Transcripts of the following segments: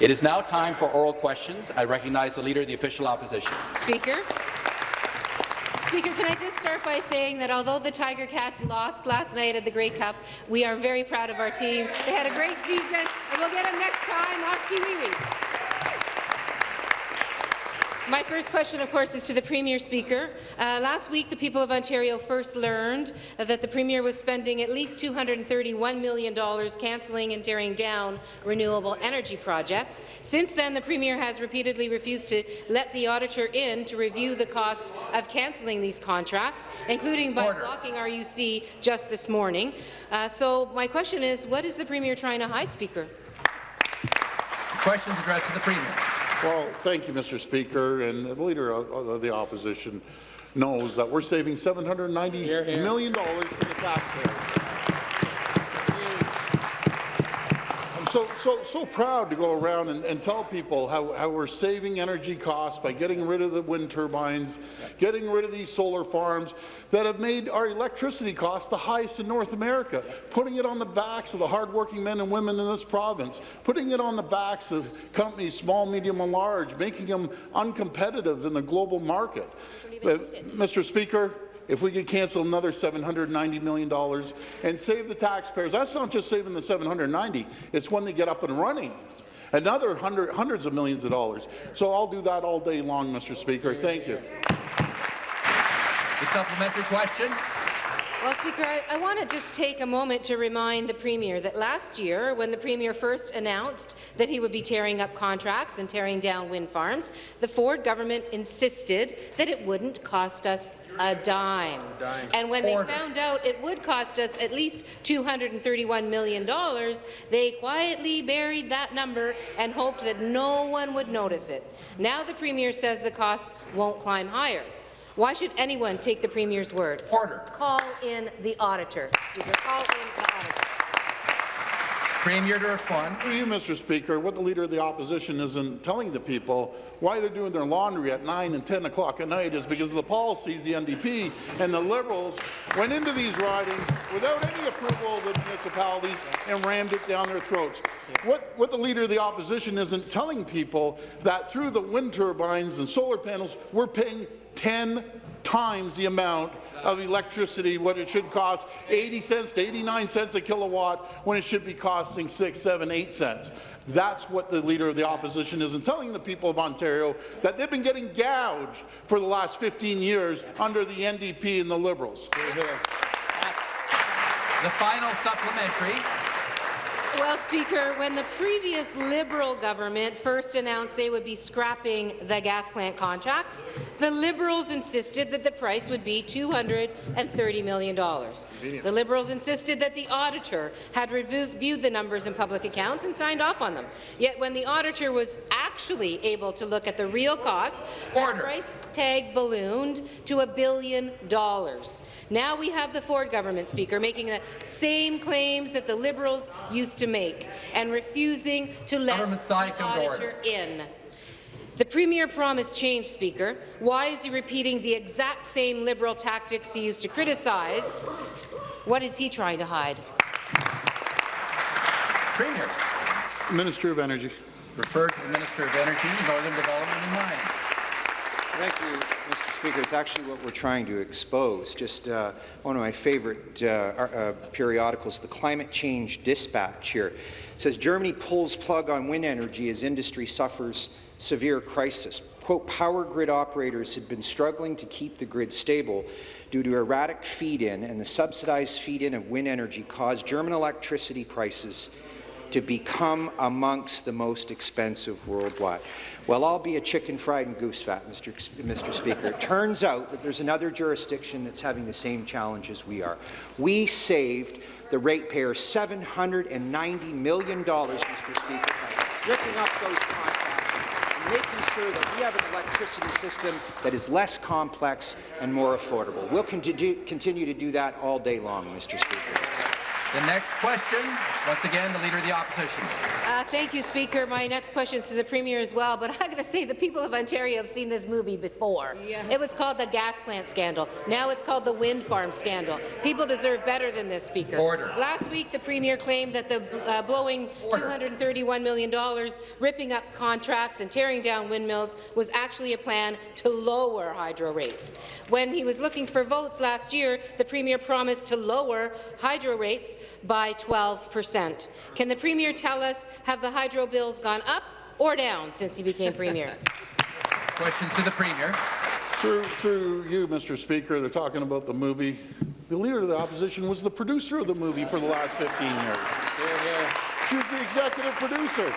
It is now time for oral questions. I recognize the Leader of the Official Opposition. Speaker. Speaker, can I just start by saying that although the Tiger Cats lost last night at the Grey Cup, we are very proud of our team. They had a great season, and we'll get them next time. Oskee wee wee. My first question, of course, is to the Premier Speaker. Uh, last week, the people of Ontario first learned that the Premier was spending at least $231 million cancelling and tearing down renewable energy projects. Since then, the Premier has repeatedly refused to let the auditor in to review the cost of cancelling these contracts, including by Order. blocking RUC just this morning. Uh, so my question is, what is the Premier trying to hide, Speaker? Questions addressed to the Premier. Well, thank you, Mr. Speaker, and the Leader of the Opposition knows that we're saving 790 here, here. million dollars for the taxpayers. So, so, so proud to go around and, and tell people how, how we're saving energy costs by getting rid of the wind turbines, getting rid of these solar farms that have made our electricity costs the highest in North America, putting it on the backs of the hardworking men and women in this province, putting it on the backs of companies, small, medium, and large, making them uncompetitive in the global market. Uh, Mr. Speaker, if we could cancel another $790 million and save the taxpayers. That's not just saving the 790. it's when they get up and running. Another hundred, hundreds of millions of dollars. So I'll do that all day long, Mr. Speaker. Thank you. The supplementary question. Well, Speaker, I, I want to just take a moment to remind the Premier that last year, when the Premier first announced that he would be tearing up contracts and tearing down wind farms, the Ford government insisted that it wouldn't cost us a dime. Dime. And when Order. they found out it would cost us at least $231 million, they quietly buried that number and hoped that no one would notice it. Now the Premier says the costs won't climb higher. Why should anyone take the Premier's word? Order. Call in the auditor. Speaker, call in the auditor. Premier to respond. For you, Mr. Speaker, what the Leader of the Opposition isn't telling the people why they're doing their laundry at 9 and 10 o'clock at night is because of the policies the NDP and the Liberals went into these ridings without any approval of the municipalities and rammed it down their throats. What, what the Leader of the Opposition isn't telling people that through the wind turbines and solar panels, we're paying 10 times the amount of electricity what it should cost 80 cents to 89 cents a kilowatt when it should be costing 6, 7, 8 cents. That's what the Leader of the Opposition isn't telling the people of Ontario, that they've been getting gouged for the last 15 years under the NDP and the Liberals. The final supplementary. Well, Speaker, when the previous Liberal government first announced they would be scrapping the gas plant contracts, the Liberals insisted that the price would be $230 million. The Liberals insisted that the auditor had reviewed the numbers in public accounts and signed off on them. Yet when the auditor was actually able to look at the real costs, Order. the price tag ballooned to a billion dollars. Now we have the Ford government, Speaker, making the same claims that the Liberals used to to make and refusing to let the auditor in. The Premier promised change, Speaker. Why is he repeating the exact same Liberal tactics he used to criticize? What is he trying to hide? Premier. Minister of Energy. Referred to the Minister of Energy, Northern Development and Mines. Thank you, Mr. Speaker. It's actually what we're trying to expose. Just uh, one of my favorite uh, uh, periodicals, the Climate Change Dispatch here, says Germany pulls plug on wind energy as industry suffers severe crisis. Quote, power grid operators had been struggling to keep the grid stable due to erratic feed-in, and the subsidized feed-in of wind energy caused German electricity prices to become amongst the most expensive worldwide. Well, I'll be a chicken fried and goose fat, Mr. Mr. Speaker. It turns out that there's another jurisdiction that's having the same challenge as we are. We saved the ratepayers $790 million, Mr. Speaker, ripping up those contracts and making sure that we have an electricity system that is less complex and more affordable. We'll continue to do that all day long, Mr. Speaker. The next question, once again, the Leader of the Opposition. Uh, thank you, Speaker. My next question is to the Premier as well, but I'm going to say the people of Ontario have seen this movie before. Yeah. It was called the gas plant scandal. Now it's called the wind farm scandal. People deserve better than this, Speaker. Order. Last week, the Premier claimed that the uh, blowing Order. $231 million, ripping up contracts and tearing down windmills was actually a plan to lower hydro rates. When he was looking for votes last year, the Premier promised to lower hydro rates by 12 percent. Can the Premier tell us, have the hydro bills gone up or down since he became Premier? Questions to the Premier. Through, through you, Mr. Speaker, they're talking about the movie. The Leader of the Opposition was the producer of the movie for the last 15 years. She was the executive producer.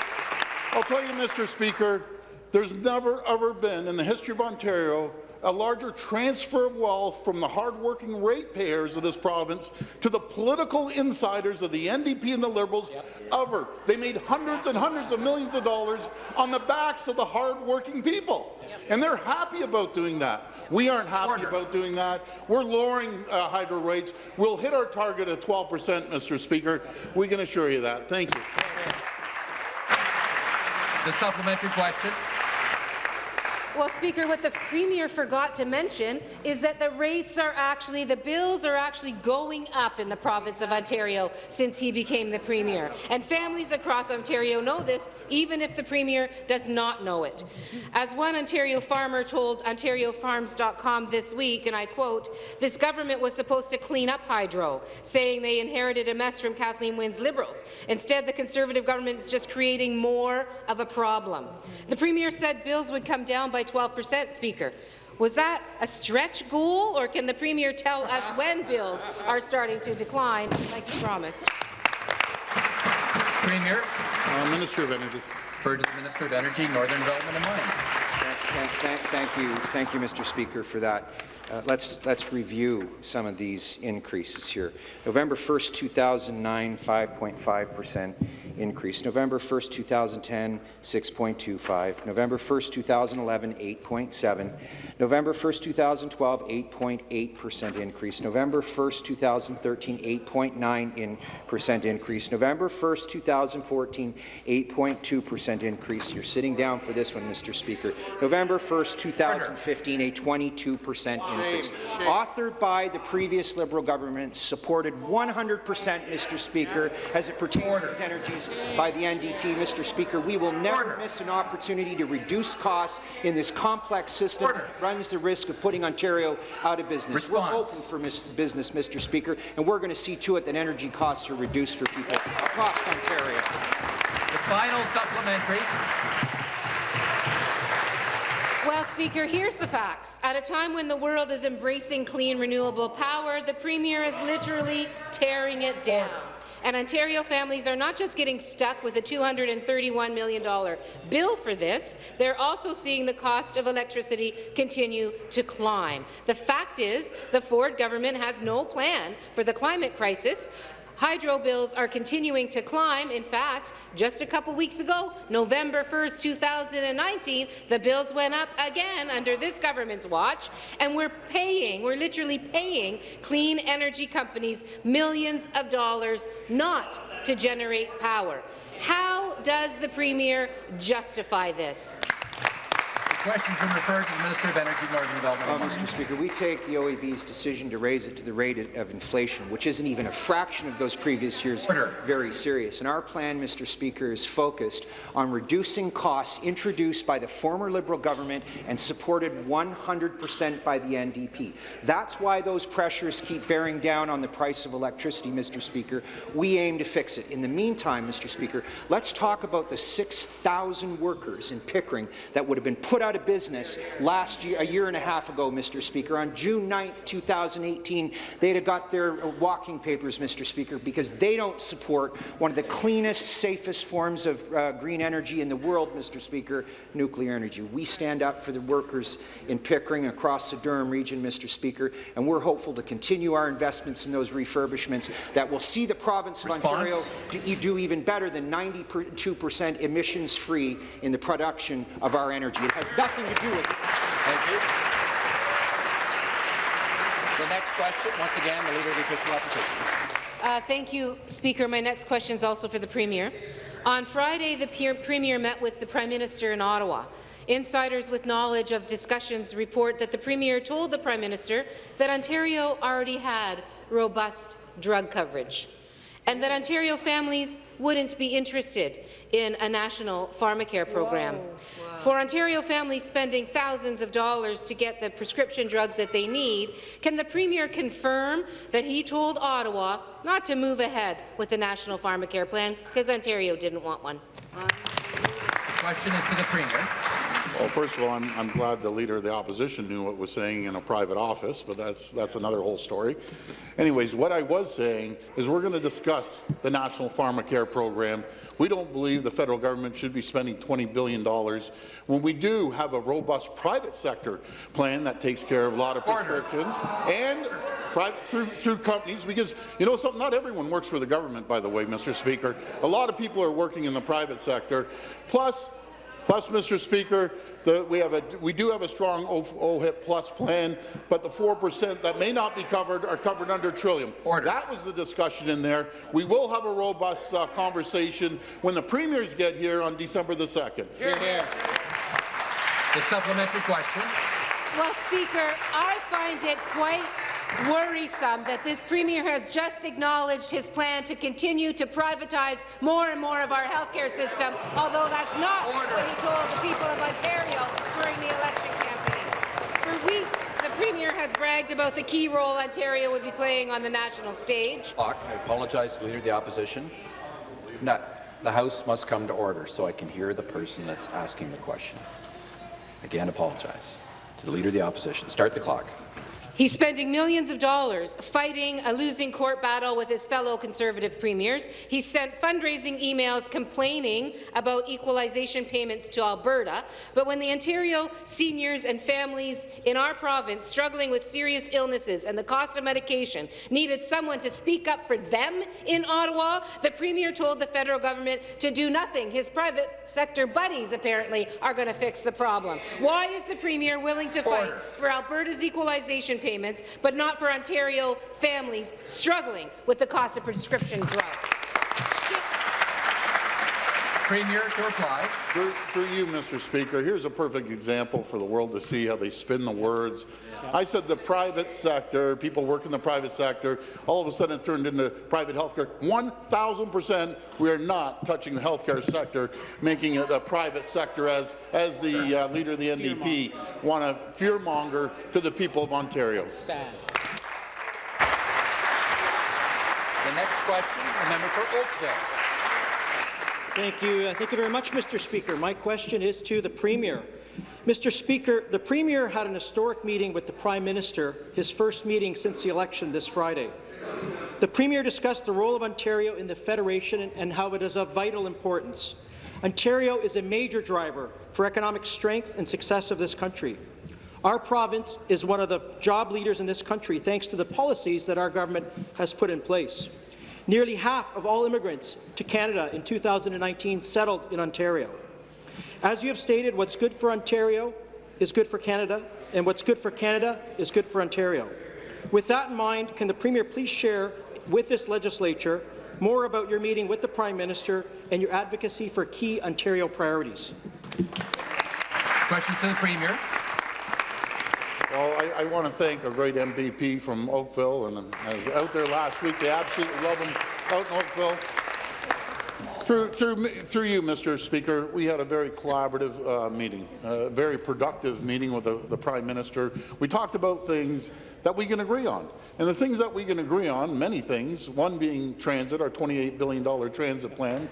I'll tell you, Mr. Speaker, there's never, ever been in the history of Ontario a larger transfer of wealth from the hardworking ratepayers of this province to the political insiders of the NDP and the Liberals yep. ever. They made hundreds and hundreds of millions of dollars on the backs of the hardworking people. Yep. And they're happy about doing that. We aren't happy Order. about doing that. We're lowering uh, hydro rates. We'll hit our target at 12 percent, Mr. Speaker. We can assure you that. Thank you. The supplementary question. Well, Speaker, what the Premier forgot to mention is that the rates are actually, the bills are actually going up in the province of Ontario since he became the Premier. And families across Ontario know this, even if the Premier does not know it. As one Ontario farmer told OntarioFarms.com this week, and I quote, this government was supposed to clean up hydro, saying they inherited a mess from Kathleen Wynne's Liberals. Instead, the Conservative government is just creating more of a problem. The Premier said bills would come down by 12 percent, Speaker. Was that a stretch goal, or can the Premier tell us when bills are starting to decline, like he promised? Premier. Uh, Minister of Energy. Refer to the Minister of Energy, Northern Development and Mines. Thank, thank, thank, you, thank you, Mr. Speaker, for that. Uh, let's, let's review some of these increases here. November 1st, 2009, 5.5 percent increase. November 1st, 2010, 6.25. November 1st, 2011, 8.7. November 1st, 2012, 8.8% increase. November 1st, 2013, 8.9 percent increase. November 1st, 2014, 8.2% increase. You're sitting down for this one, Mr. Speaker. November 1st, 2015, a 22% increase. Authored by the previous Liberal government, supported 100%, Mr. Speaker, as it pertains to these energies by the NDP. Mr. Speaker, we will never Order. miss an opportunity to reduce costs in this complex system Order. that runs the risk of putting Ontario out of business. Response. We're open for business, Mr. Speaker, and we're going to see to it that energy costs are reduced for people across Ontario. The final supplementary. Well, Speaker, here's the facts. At a time when the world is embracing clean, renewable power, the Premier is literally tearing it down. And Ontario families are not just getting stuck with a $231 million bill for this, they're also seeing the cost of electricity continue to climb. The fact is, the Ford government has no plan for the climate crisis, Hydro bills are continuing to climb. In fact, just a couple weeks ago, November 1, 2019, the bills went up again under this government's watch, and we're paying, we're literally paying clean energy companies millions of dollars not to generate power. How does the Premier justify this? Questions been referred to the Minister of Energy, and Northern Development. Well, uh, Mr. Speaker, we take the OEB's decision to raise it to the rate of inflation, which isn't even a fraction of those previous years, Order. very serious. And our plan, Mr. Speaker, is focused on reducing costs introduced by the former Liberal government and supported 100 percent by the NDP. That's why those pressures keep bearing down on the price of electricity, Mr. Speaker. We aim to fix it. In the meantime, Mr. Speaker, let's talk about the 6,000 workers in Pickering that would have been put out of business last year, a year and a half ago, Mr. Speaker. On June 9th, 2018, they'd have got their walking papers, Mr. Speaker, because they don't support one of the cleanest, safest forms of uh, green energy in the world, Mr. Speaker, nuclear energy. We stand up for the workers in Pickering across the Durham region, Mr. Speaker, and we're hopeful to continue our investments in those refurbishments that will see the province of Response? Ontario do, do even better than 92 percent emissions-free in the production of our energy. It has nothing to do with it. Thank you. The next question, once again, the Leader of the Official Opposition. Uh, thank you, Speaker. My next question is also for the Premier. On Friday, the Premier met with the Prime Minister in Ottawa. Insiders with knowledge of discussions report that the Premier told the Prime Minister that Ontario already had robust drug coverage and that Ontario families wouldn't be interested in a national pharmacare program. Wow. For Ontario families spending thousands of dollars to get the prescription drugs that they need, can the Premier confirm that he told Ottawa not to move ahead with the national pharmacare plan because Ontario didn't want one? The question is to the Premier. Well, first of all, I'm, I'm, glad the Leader of the Opposition knew what was saying in a private office, but that's, that's another whole story. Anyways, what I was saying is we're going to discuss the National Pharmacare Program. We don't believe the federal government should be spending $20 billion when we do have a robust private sector plan that takes care of a lot of prescriptions and private, through, through companies, because you know something, not everyone works for the government, by the way, Mr. Speaker. A lot of people are working in the private sector. Plus, Plus, Mr. Speaker, the, we, have a, we do have a strong OHIP Plus plan, but the 4% that may not be covered are covered under Trillium. Order. That was the discussion in there. We will have a robust uh, conversation when the premiers get here on December the 2nd. Here, here. The supplementary question. Well, Speaker, I find it quite worrisome that this Premier has just acknowledged his plan to continue to privatize more and more of our healthcare system, although that's not Order. what he told the people of Ontario during the election campaign. For weeks, the Premier has bragged about the key role Ontario would be playing on the national stage. I apologize to the Leader of the Opposition. No, the House must come to order so I can hear the person that's asking the question. Again, apologize to the Leader of the Opposition. Start the clock. He's spending millions of dollars fighting a losing court battle with his fellow Conservative premiers. He sent fundraising emails complaining about equalization payments to Alberta. But when the Ontario seniors and families in our province struggling with serious illnesses and the cost of medication needed someone to speak up for them in Ottawa, the Premier told the federal government to do nothing. His private sector buddies, apparently, are going to fix the problem. Why is the Premier willing to fight for Alberta's equalization payments, but not for Ontario families struggling with the cost of prescription drugs. Premier to reply. Through, through, you, Mr. Speaker, here's a perfect example for the world to see how they spin the words. I said the private sector, people work in the private sector, all of a sudden it turned into private health care. 1,000% we are not touching the healthcare sector, making it a private sector as, as the uh, leader of the NDP want to fearmonger to the people of Ontario. Sad. The next question, the member for Oakville. Thank you. Uh, thank you very much, Mr. Speaker. My question is to the Premier. Mr. Speaker, the Premier had an historic meeting with the Prime Minister, his first meeting since the election this Friday. The Premier discussed the role of Ontario in the Federation and how it is of vital importance. Ontario is a major driver for economic strength and success of this country. Our province is one of the job leaders in this country thanks to the policies that our government has put in place. Nearly half of all immigrants to Canada in 2019 settled in Ontario. As you have stated, what's good for Ontario is good for Canada, and what's good for Canada is good for Ontario. With that in mind, can the Premier please share with this legislature more about your meeting with the Prime Minister and your advocacy for key Ontario priorities? Questions to the Premier. Well, I, I, want to thank a great MVP from Oakville, and I was out there last week. They absolutely love him out in Oakville. Through, through, through you, Mr. Speaker, we had a very collaborative uh, meeting, a very productive meeting with the, the Prime Minister. We talked about things that we can agree on. And the things that we can agree on, many things, one being transit, our $28 billion transit plan,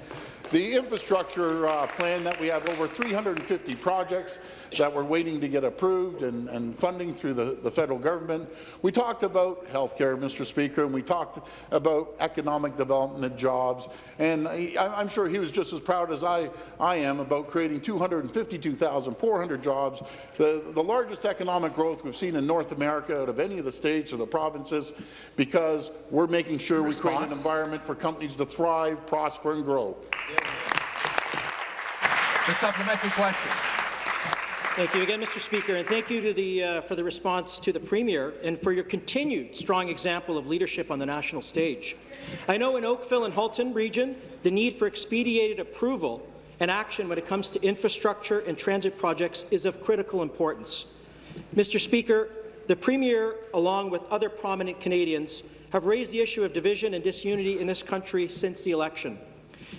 the infrastructure uh, plan that we have over 350 projects that we're waiting to get approved and, and funding through the, the, federal government. We talked about health care, Mr. Speaker, and we talked about economic development and jobs. And I, I'm sure he was just as proud as I, I am about creating 252,400 jobs, the, the largest economic growth we've seen in North America out of any of the states or the provinces, because we're making sure Response? we create an environment for companies to thrive, prosper, and grow. The supplementary question. Thank you again, Mr. Speaker, and thank you the, uh, for the response to the Premier and for your continued strong example of leadership on the national stage. I know in Oakville and Halton region, the need for expedited approval and action when it comes to infrastructure and transit projects is of critical importance. Mr. Speaker, the Premier, along with other prominent Canadians, have raised the issue of division and disunity in this country since the election.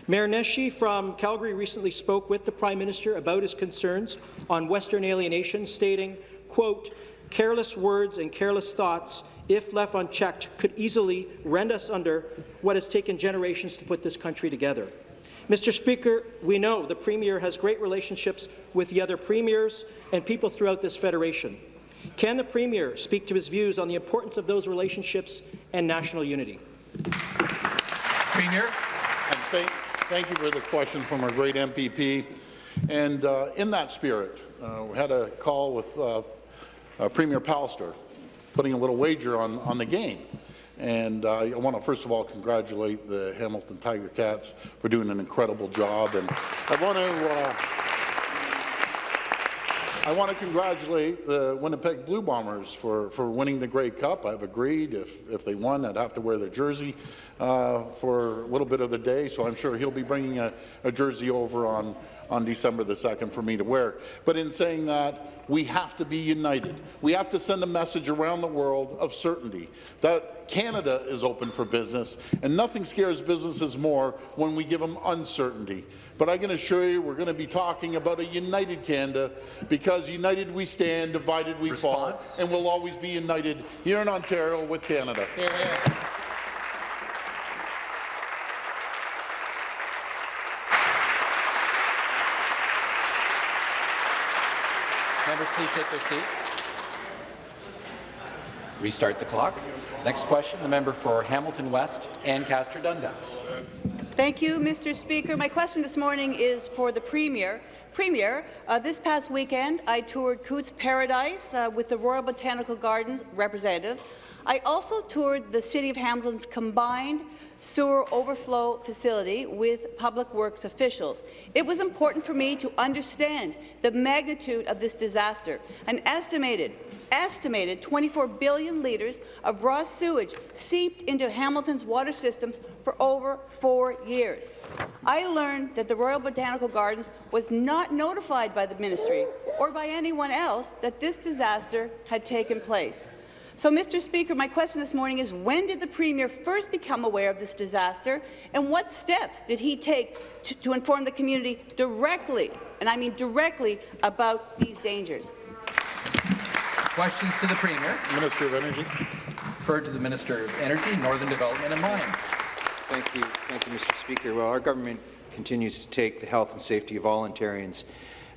Mayor from Calgary recently spoke with the Prime Minister about his concerns on Western alienation, stating, quote, careless words and careless thoughts, if left unchecked, could easily rend us under what has taken generations to put this country together. Mr. Speaker, we know the Premier has great relationships with the other premiers and people throughout this federation. Can the Premier speak to his views on the importance of those relationships and national unity? Premier. Thank, thank you for the question from our great MPP. And uh, in that spirit, uh, we had a call with uh, uh, Premier Pallister, putting a little wager on, on the game. And uh, I want to first of all congratulate the Hamilton Tiger Cats for doing an incredible job. And I want to uh, I want to congratulate the Winnipeg Blue Bombers for, for winning the Grey Cup. I've agreed if, if they won, I'd have to wear their jersey uh, for a little bit of the day, so I'm sure he'll be bringing a, a jersey over on, on December the 2nd for me to wear. But in saying that, we have to be united. We have to send a message around the world of certainty that Canada is open for business, and nothing scares businesses more when we give them uncertainty. But I can assure you we're going to be talking about a united Canada because united we stand, divided we Response? fall, and we'll always be united here in Ontario with Canada. Here, here. Members, please take their seats. Restart the clock. Next question, the member for Hamilton West, Ancaster Dundas. Thank you, Mr. Speaker. My question this morning is for the Premier. Premier, uh, this past weekend I toured Cootes Paradise uh, with the Royal Botanical Gardens representatives. I also toured the City of Hamilton's combined sewer overflow facility with Public Works officials. It was important for me to understand the magnitude of this disaster. An estimated estimated 24 billion litres of raw sewage seeped into Hamilton's water systems for over four years. I learned that the Royal Botanical Gardens was not notified by the ministry or by anyone else that this disaster had taken place. So, Mr. Speaker, my question this morning is when did the Premier first become aware of this disaster, and what steps did he take to, to inform the community directly, and I mean directly, about these dangers? Questions to the Premier. Minister of Energy. Referred to the Minister of Energy, Northern Development and Mines. Thank you. Thank you, Mr. Speaker. Well, our government continues to take the health and safety of all Ontarians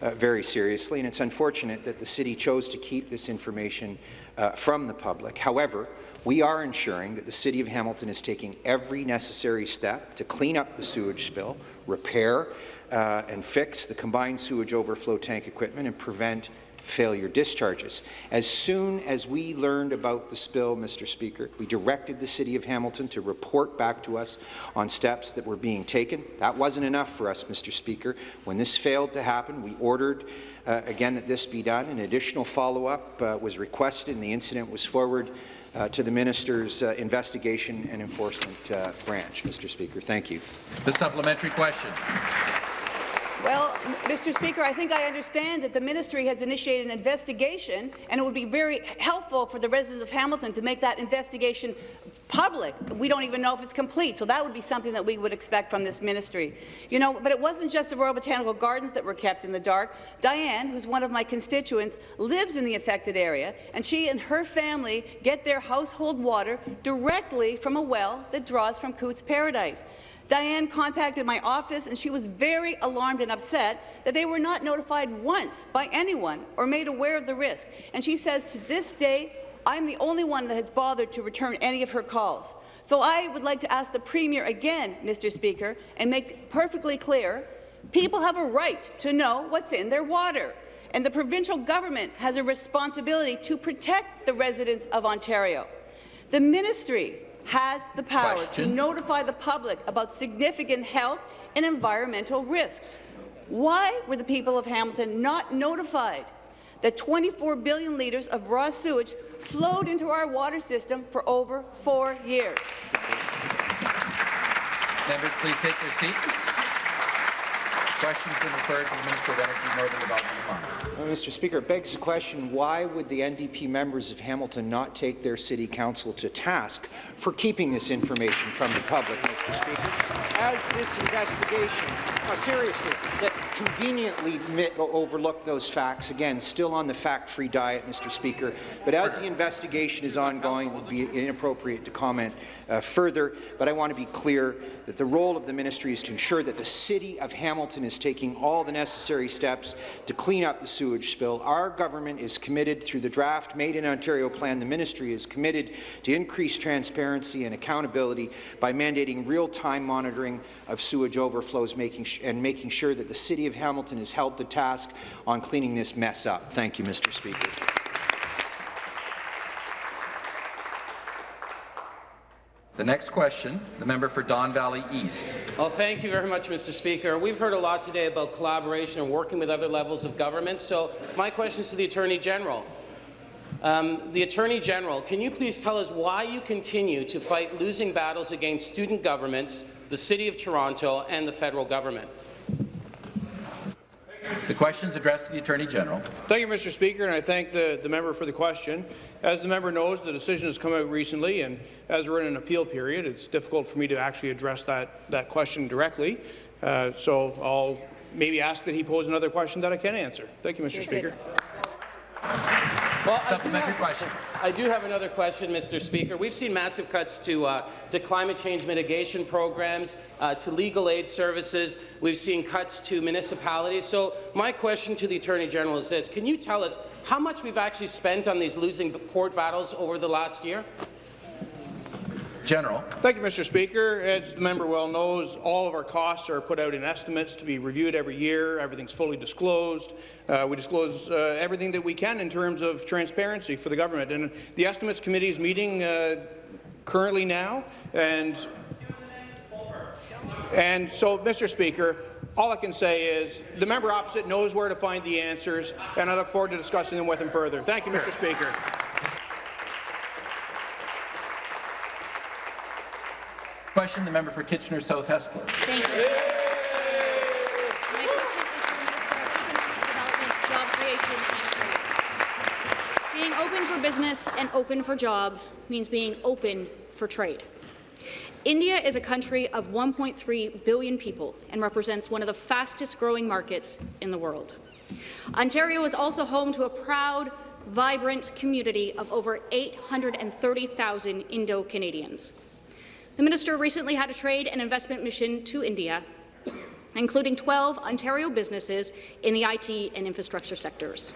uh, very seriously, and it's unfortunate that the city chose to keep this information uh, from the public. However, we are ensuring that the City of Hamilton is taking every necessary step to clean up the sewage spill, repair uh, and fix the combined sewage overflow tank equipment, and prevent failure discharges. As soon as we learned about the spill, Mr. Speaker, we directed the City of Hamilton to report back to us on steps that were being taken. That wasn't enough for us, Mr. Speaker. When this failed to happen, we ordered uh, again that this be done. An additional follow-up uh, was requested, and the incident was forwarded uh, to the Minister's uh, Investigation and Enforcement uh, Branch. Mr. Speaker, thank you. The supplementary question. Well, Mr. Speaker, I think I understand that the ministry has initiated an investigation, and it would be very helpful for the residents of Hamilton to make that investigation public. We don't even know if it's complete, so that would be something that we would expect from this ministry. You know, but it wasn't just the Royal Botanical Gardens that were kept in the dark. Diane, who's one of my constituents, lives in the affected area, and she and her family get their household water directly from a well that draws from Cootes Paradise. Diane contacted my office, and she was very alarmed and upset that they were not notified once by anyone or made aware of the risk. And she says, to this day, I'm the only one that has bothered to return any of her calls. So I would like to ask the Premier again, Mr. Speaker, and make perfectly clear, people have a right to know what's in their water. And the provincial government has a responsibility to protect the residents of Ontario. The ministry has the power Question. to notify the public about significant health and environmental risks. Why were the people of Hamilton not notified? that 24 billion litres of raw sewage flowed into our water system for over four years. Members, please take their seats. Been referred to the Minister of Energy, Northern Development. Mr. Speaker, it begs the question, why would the NDP members of Hamilton not take their city council to task for keeping this information from the public, Mr. Speaker? As this investigation, no, seriously, that conveniently overlooked those facts, again, still on the fact-free diet, Mr. Speaker, but as the investigation is ongoing, it would be inappropriate to comment uh, further, but I want to be clear that the role of the ministry is to ensure that the City of Hamilton is taking all the necessary steps to clean up the sewage spill. Our government is committed through the draft Made in Ontario plan. The ministry is committed to increase transparency and accountability by mandating real-time monitoring of sewage overflows making and making sure that the City of Hamilton is held to task on cleaning this mess up. Thank you, Mr. Speaker. The next question, the member for Don Valley East. Well, thank you very much, Mr. Speaker. We've heard a lot today about collaboration and working with other levels of government. So my question is to the Attorney General. Um, the Attorney General, can you please tell us why you continue to fight losing battles against student governments, the City of Toronto, and the federal government? The question is addressed to the Attorney General. Thank you, Mr. Speaker, and I thank the, the member for the question. As the member knows, the decision has come out recently, and as we're in an appeal period, it's difficult for me to actually address that, that question directly. Uh, so I'll maybe ask that he pose another question that I can answer. Thank you, Mr. Speaker. Well, I do Supplementary have- question. I do have another question, Mr. Speaker. We've seen massive cuts to, uh, to climate change mitigation programs, uh, to legal aid services. We've seen cuts to municipalities. So my question to the Attorney General is this. Can you tell us how much we've actually spent on these losing court battles over the last year? General. Thank you, Mr. Speaker. As the member well knows, all of our costs are put out in estimates to be reviewed every year. Everything's fully disclosed. Uh, we disclose uh, everything that we can in terms of transparency for the government. And the Estimates Committee is meeting uh, currently now, and and so, Mr. Speaker, all I can say is the member opposite knows where to find the answers, and I look forward to discussing them with him further. Thank you, Mr. Speaker. Question, the member for Kitchener South Hespeler. Thank you. Being open for business and open for jobs means being open for trade. India is a country of 1.3 billion people and represents one of the fastest-growing markets in the world. Ontario is also home to a proud, vibrant community of over 830,000 Indo-Canadians. The minister recently had a trade and investment mission to India, including 12 Ontario businesses in the IT and infrastructure sectors.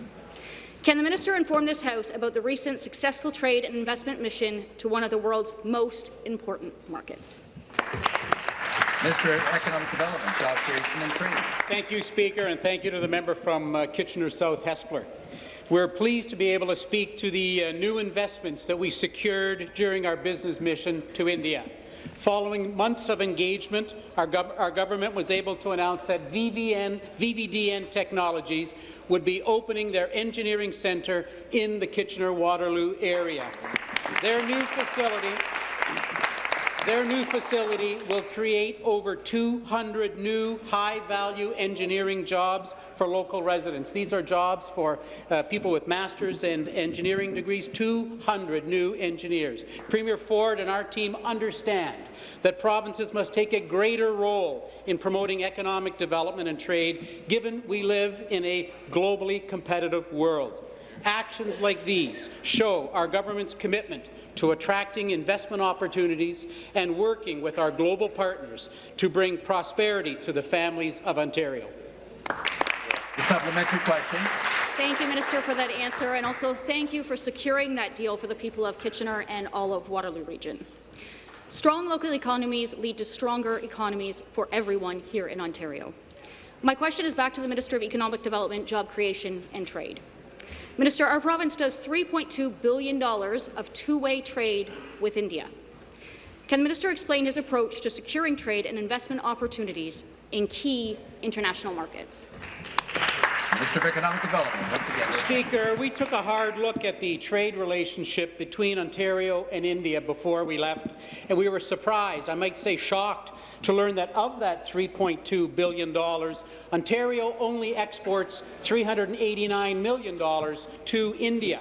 Can the minister inform this House about the recent successful trade and investment mission to one of the world's most important markets? Mr. Economic Development, Job Creation and Trade. Thank you, Speaker, and thank you to the member from uh, Kitchener South Hespeler. We're pleased to be able to speak to the uh, new investments that we secured during our business mission to India. Following months of engagement, our, gov our, government was able to announce that VVN, VVDN Technologies would be opening their engineering centre in the Kitchener-Waterloo area. Their new facility their new facility will create over 200 new high-value engineering jobs for local residents. These are jobs for uh, people with master's and engineering degrees, 200 new engineers. Premier Ford and our team understand that provinces must take a greater role in promoting economic development and trade, given we live in a globally competitive world. Actions like these show our government's commitment to attracting investment opportunities and working with our global partners to bring prosperity to the families of Ontario. The supplementary question. Thank you, Minister, for that answer, and also thank you for securing that deal for the people of Kitchener and all of Waterloo Region. Strong local economies lead to stronger economies for everyone here in Ontario. My question is back to the Minister of Economic Development, Job Creation and Trade. Minister, our province does $3.2 billion of two-way trade with India. Can the minister explain his approach to securing trade and investment opportunities in key international markets? Minister of Economic Development, once again. Speaker, we took a hard look at the trade relationship between Ontario and India before we left, and we were surprised, I might say shocked, to learn that of that $3.2 billion, Ontario only exports $389 million to India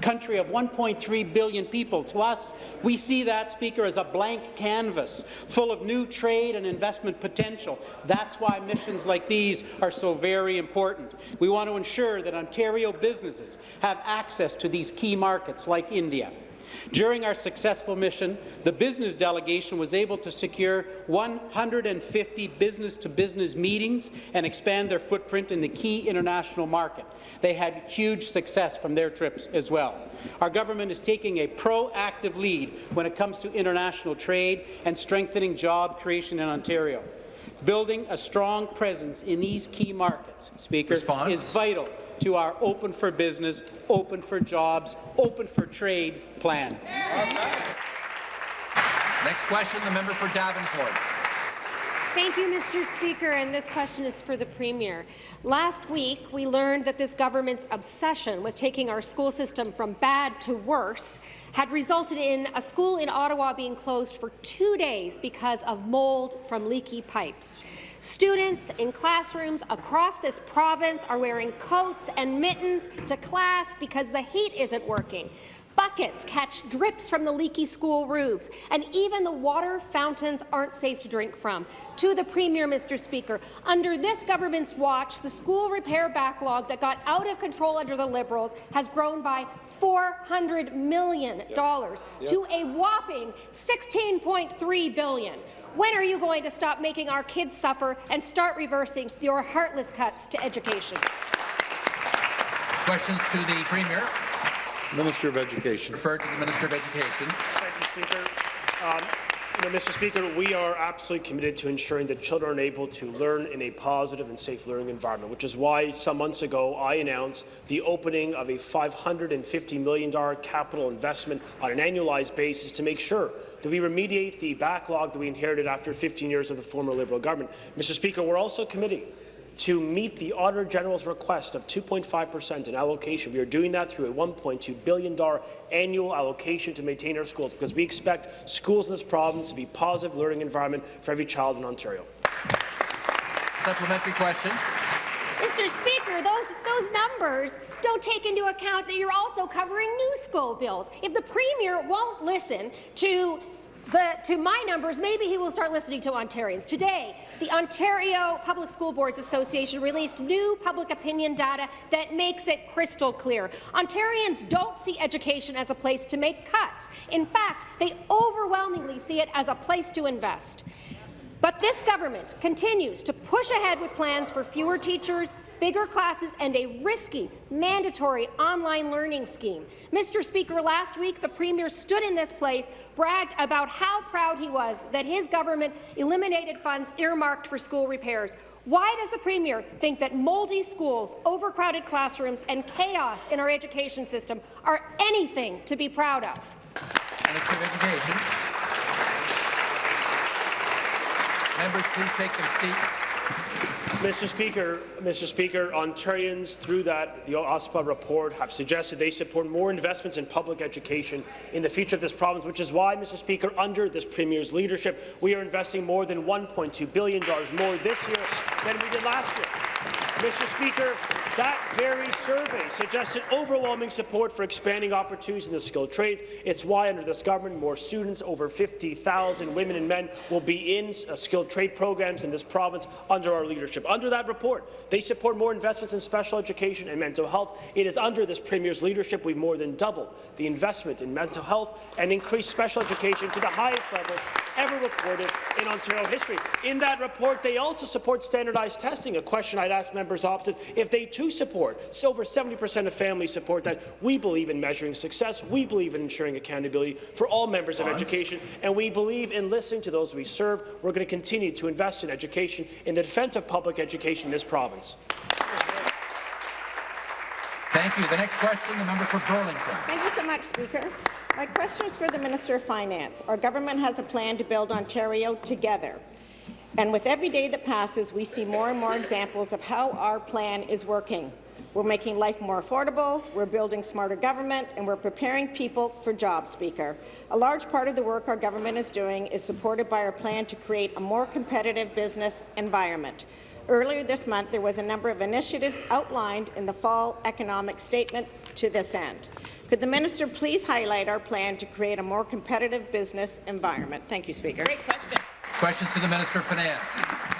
country of 1.3 billion people. To us, we see that, Speaker, as a blank canvas full of new trade and investment potential. That's why missions like these are so very important. We want to ensure that Ontario businesses have access to these key markets like India. During our successful mission, the business delegation was able to secure 150 business-to-business -business meetings and expand their footprint in the key international market. They had huge success from their trips as well. Our government is taking a proactive lead when it comes to international trade and strengthening job creation in Ontario. Building a strong presence in these key markets, Speaker, Response. is vital to our Open for Business, Open for Jobs, Open for Trade plan. Next question, the member for Davenport. Thank you, Mr. Speaker, and this question is for the Premier. Last week, we learned that this government's obsession with taking our school system from bad to worse had resulted in a school in Ottawa being closed for two days because of mold from leaky pipes. Students in classrooms across this province are wearing coats and mittens to class because the heat isn't working. Buckets catch drips from the leaky school roofs, and even the water fountains aren't safe to drink from. To the Premier, Mr. Speaker, under this government's watch, the school repair backlog that got out of control under the Liberals has grown by $400 million yep. Yep. to a whopping $16.3 billion. When are you going to stop making our kids suffer and start reversing your heartless cuts to education? Questions to the Premier. Minister of Education. Referred to the Minister of Education. Thank you, Speaker. Um, you know, Mr. Speaker, we are absolutely committed to ensuring that children are able to learn in a positive and safe learning environment, which is why some months ago I announced the opening of a $550 million capital investment on an annualized basis to make sure that we remediate the backlog that we inherited after 15 years of the former Liberal government. Mr. Speaker, we're also committing to meet the Auditor General's request of 2.5 per cent in allocation. We are doing that through a $1.2 billion annual allocation to maintain our schools because we expect schools in this province to be a positive learning environment for every child in Ontario. Supplementary question. Mr. Speaker, those, those numbers don't take into account that you're also covering new school bills. If the Premier won't listen to the, to my numbers, maybe he will start listening to Ontarians. Today, the Ontario Public School Boards Association released new public opinion data that makes it crystal clear. Ontarians don't see education as a place to make cuts. In fact, they overwhelmingly see it as a place to invest. But this government continues to push ahead with plans for fewer teachers, bigger classes, and a risky, mandatory online learning scheme. Mr. Speaker, last week the Premier stood in this place, bragged about how proud he was that his government eliminated funds earmarked for school repairs. Why does the Premier think that mouldy schools, overcrowded classrooms, and chaos in our education system are anything to be proud of? Minister of Education. Members, please take their seats. Mr. Speaker, Mr. Speaker, Ontarians, through that, the OPSBA report, have suggested they support more investments in public education in the future of this province, which is why, Mr. Speaker, under this Premier's leadership, we are investing more than $1.2 billion more this year than we did last year. Mr. Speaker, that very survey suggested overwhelming support for expanding opportunities in the skilled trades. It's why, under this government, more students, over 50,000 women and men, will be in uh, skilled trade programs in this province under our leadership. Under that report, they support more investments in special education and mental health. It is under this Premier's leadership we've more than doubled the investment in mental health and increased special education to the highest levels ever recorded in Ontario history. In that report, they also support standardized testing, a question I'd ask members opposite if they too support. So over 70% of families support that. We believe in measuring success. We believe in ensuring accountability for all members of education, and we believe in listening to those we serve. We're going to continue to invest in education, in the defence of public education in this province. Thank you. The next question, the member for Burlington. Thank you so much, Speaker. My question is for the Minister of Finance. Our government has a plan to build Ontario together. And with every day that passes, we see more and more examples of how our plan is working. We're making life more affordable, we're building smarter government, and we're preparing people for jobs, Speaker. A large part of the work our government is doing is supported by our plan to create a more competitive business environment. Earlier this month, there was a number of initiatives outlined in the fall economic statement to this end. Could the minister please highlight our plan to create a more competitive business environment? Thank you, Speaker. Great question. Questions to the Minister of Finance.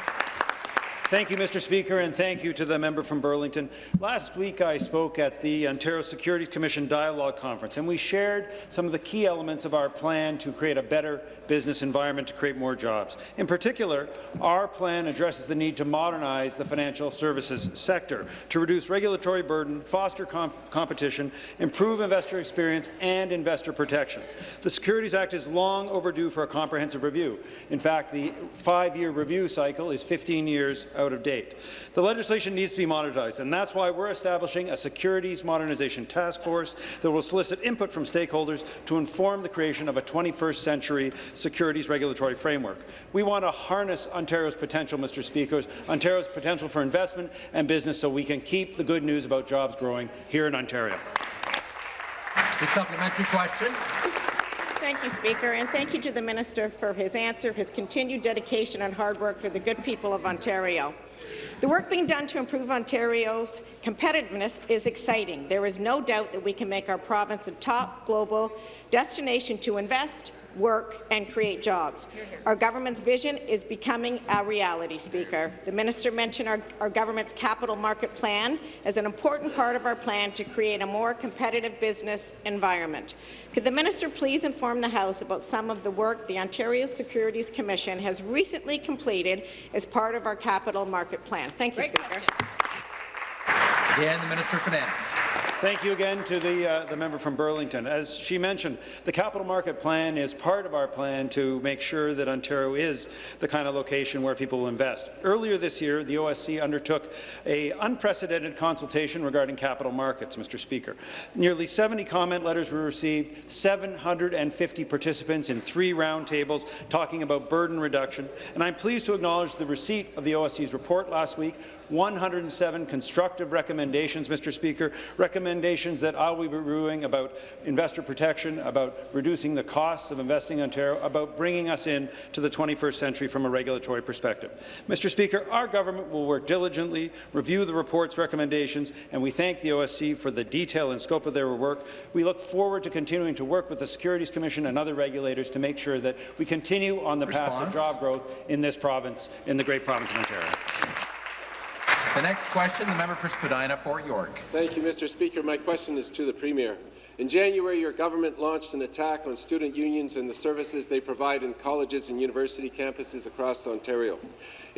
Thank you, Mr. Speaker, and thank you to the member from Burlington. Last week, I spoke at the Ontario Securities Commission Dialogue Conference, and we shared some of the key elements of our plan to create a better business environment to create more jobs. In particular, our plan addresses the need to modernize the financial services sector, to reduce regulatory burden, foster comp competition, improve investor experience, and investor protection. The Securities Act is long overdue for a comprehensive review. In fact, the five-year review cycle is 15 years out of date. The legislation needs to be modernized, and that's why we're establishing a Securities Modernization Task Force that will solicit input from stakeholders to inform the creation of a 21st century securities regulatory framework. We want to harness Ontario's potential, Mr. Speaker, Ontario's potential for investment and business so we can keep the good news about jobs growing here in Ontario. The supplementary question. Thank you, Speaker, and thank you to the Minister for his answer, his continued dedication and hard work for the good people of Ontario. The work being done to improve Ontario's competitiveness is exciting. There is no doubt that we can make our province a top global destination to invest, work and create jobs. Our government's vision is becoming a reality, Speaker. The minister mentioned our, our government's capital market plan as an important part of our plan to create a more competitive business environment. Could the minister please inform the House about some of the work the Ontario Securities Commission has recently completed as part of our capital market plan? Thank you, Great Speaker. Again, the Minister of Finance. Thank you again to the, uh, the member from Burlington. As she mentioned, the capital market plan is part of our plan to make sure that Ontario is the kind of location where people will invest. Earlier this year, the OSC undertook a unprecedented consultation regarding capital markets, Mr. Speaker. Nearly 70 comment letters were received, 750 participants in three roundtables talking about burden reduction, and I'm pleased to acknowledge the receipt of the OSC's report last week 107 constructive recommendations, Mr. Speaker, recommendations that I will be reviewing about investor protection, about reducing the costs of investing in Ontario, about bringing us in to the 21st century from a regulatory perspective. Mr. Speaker, our government will work diligently, review the report's recommendations, and we thank the OSC for the detail and scope of their work. We look forward to continuing to work with the Securities Commission and other regulators to make sure that we continue on the Response. path to job growth in this province, in the great province of Ontario. The next question, the member for Spadina, Fort York. Thank you, Mr. Speaker. My question is to the Premier. In January, your government launched an attack on student unions and the services they provide in colleges and university campuses across Ontario.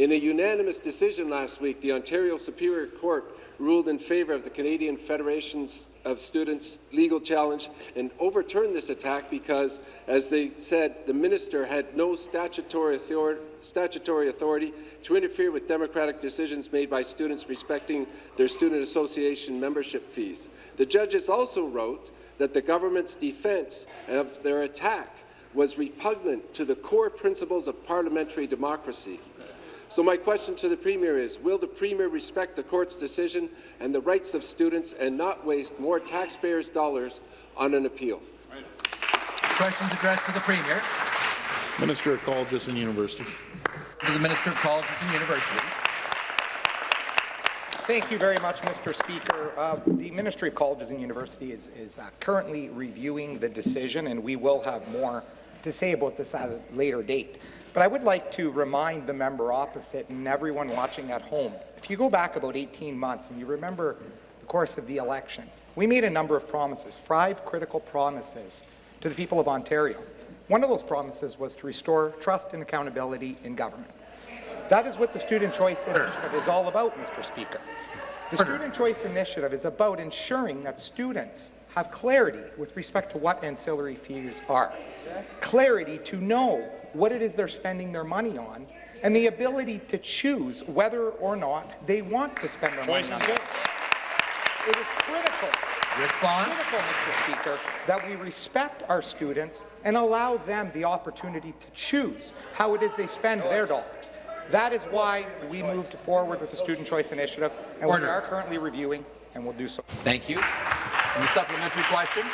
In a unanimous decision last week, the Ontario Superior Court ruled in favour of the Canadian Federation of Students' legal challenge and overturned this attack because, as they said, the minister had no statutory authority, statutory authority to interfere with democratic decisions made by students respecting their student association membership fees. The judges also wrote that the government's defence of their attack was repugnant to the core principles of parliamentary democracy. So my question to the Premier is, will the Premier respect the court's decision and the rights of students and not waste more taxpayers' dollars on an appeal? Right. Questions addressed to the Premier. Minister of Colleges and Universities. To the Minister of Colleges and Universities. Thank you very much, Mr. Speaker. Uh, the Ministry of Colleges and Universities is, is uh, currently reviewing the decision, and we will have more to say about this at a later date. But I would like to remind the member opposite and everyone watching at home, if you go back about 18 months and you remember the course of the election, we made a number of promises, five critical promises to the people of Ontario. One of those promises was to restore trust and accountability in government. That is what the Student Choice Initiative is all about, Mr. Speaker. The Student Choice Initiative is about ensuring that students have clarity with respect to what ancillary fees are, clarity to know what it is they're spending their money on, and the ability to choose whether or not they want to spend their Choice money on it. It is critical Response? critical, Mr. Speaker, that we respect our students and allow them the opportunity to choose how it is they spend their dollars. That is why we moved forward with the Student Choice Initiative, and Order. we are currently reviewing, and we'll do so. Thank you. And the supplementary question.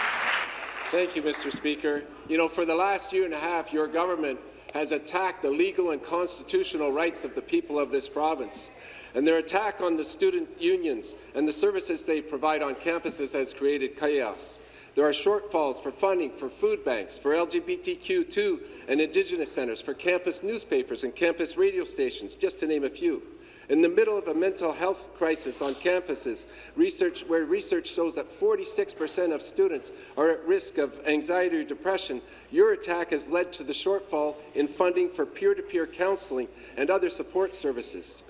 Thank you, Mr. Speaker. You know, for the last year and a half, your government has attacked the legal and constitutional rights of the people of this province. And their attack on the student unions and the services they provide on campuses has created chaos. There are shortfalls for funding for food banks, for LGBTQ2 and Indigenous centres, for campus newspapers and campus radio stations, just to name a few. In the middle of a mental health crisis on campuses, research, where research shows that 46% of students are at risk of anxiety or depression, your attack has led to the shortfall in funding for peer-to-peer counselling and other support services.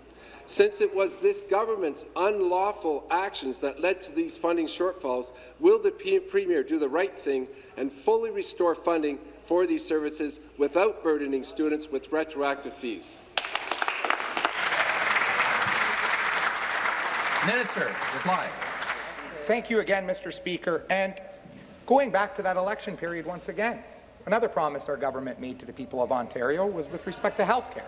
Since it was this government's unlawful actions that led to these funding shortfalls, will the Premier do the right thing and fully restore funding for these services without burdening students with retroactive fees? Minister, reply. Thank you again, Mr. Speaker. And going back to that election period once again, another promise our government made to the people of Ontario was with respect to health care.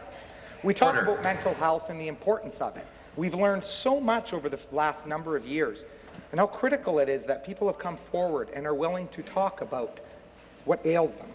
We talk Order. about mental health and the importance of it. We've learned so much over the last number of years and how critical it is that people have come forward and are willing to talk about what ails them.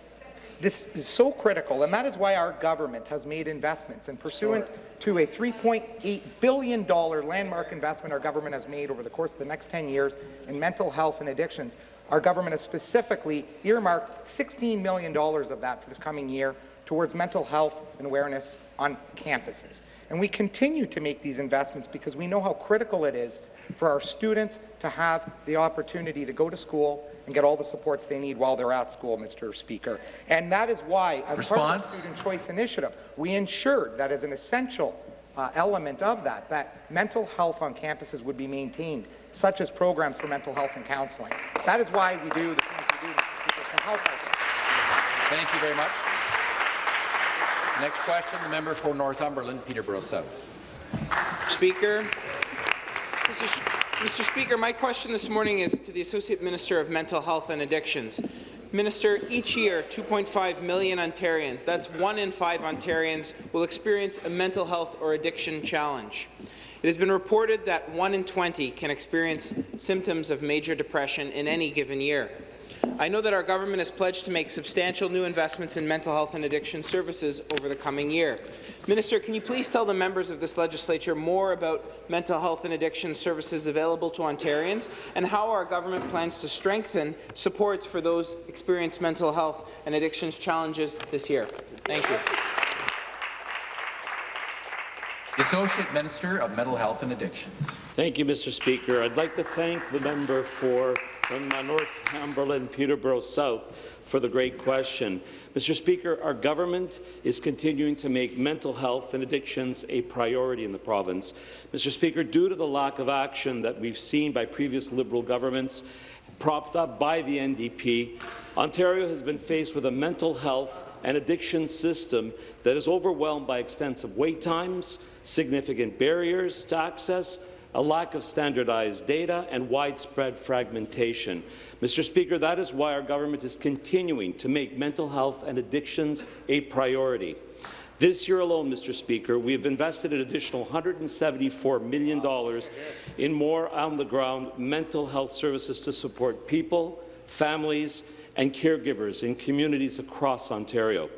This is so critical, and that is why our government has made investments. And pursuant to a $3.8 billion landmark investment our government has made over the course of the next 10 years in mental health and addictions, our government has specifically earmarked $16 million of that for this coming year towards mental health and awareness on campuses. And we continue to make these investments because we know how critical it is for our students to have the opportunity to go to school and get all the supports they need while they're at school, Mr. Speaker. And that is why, as part of the Student Choice Initiative, we ensured that as an essential uh, element of that, that mental health on campuses would be maintained, such as programs for mental health and counselling. That is why we do the things we do, Mr. Speaker, to help us. Thank you very much. Next question, the member for Northumberland, Peterborough South. Speaker. Mr. Mr. Speaker, my question this morning is to the Associate Minister of Mental Health and Addictions. Minister, each year, 2.5 million Ontarians, that's one in five Ontarians, will experience a mental health or addiction challenge. It has been reported that 1 in 20 can experience symptoms of major depression in any given year. I know that our government has pledged to make substantial new investments in mental health and addiction services over the coming year. Minister, can you please tell the members of this legislature more about mental health and addiction services available to Ontarians and how our government plans to strengthen supports for those experiencing mental health and addictions challenges this year? Thank you. The Associate Minister of Mental Health and Addictions. Thank you, Mr. Speaker. I'd like to thank the member for from uh, Northumberland, Peterborough South, for the great question. Mr. Speaker, our government is continuing to make mental health and addictions a priority in the province. Mr. Speaker, due to the lack of action that we've seen by previous Liberal governments, propped up by the NDP, Ontario has been faced with a mental health and addiction system that is overwhelmed by extensive wait times, significant barriers to access, a lack of standardized data, and widespread fragmentation. Mr. Speaker, that is why our government is continuing to make mental health and addictions a priority. This year alone, Mr. Speaker, we have invested an additional $174 million in more on-the-ground mental health services to support people, families, and caregivers in communities across Ontario.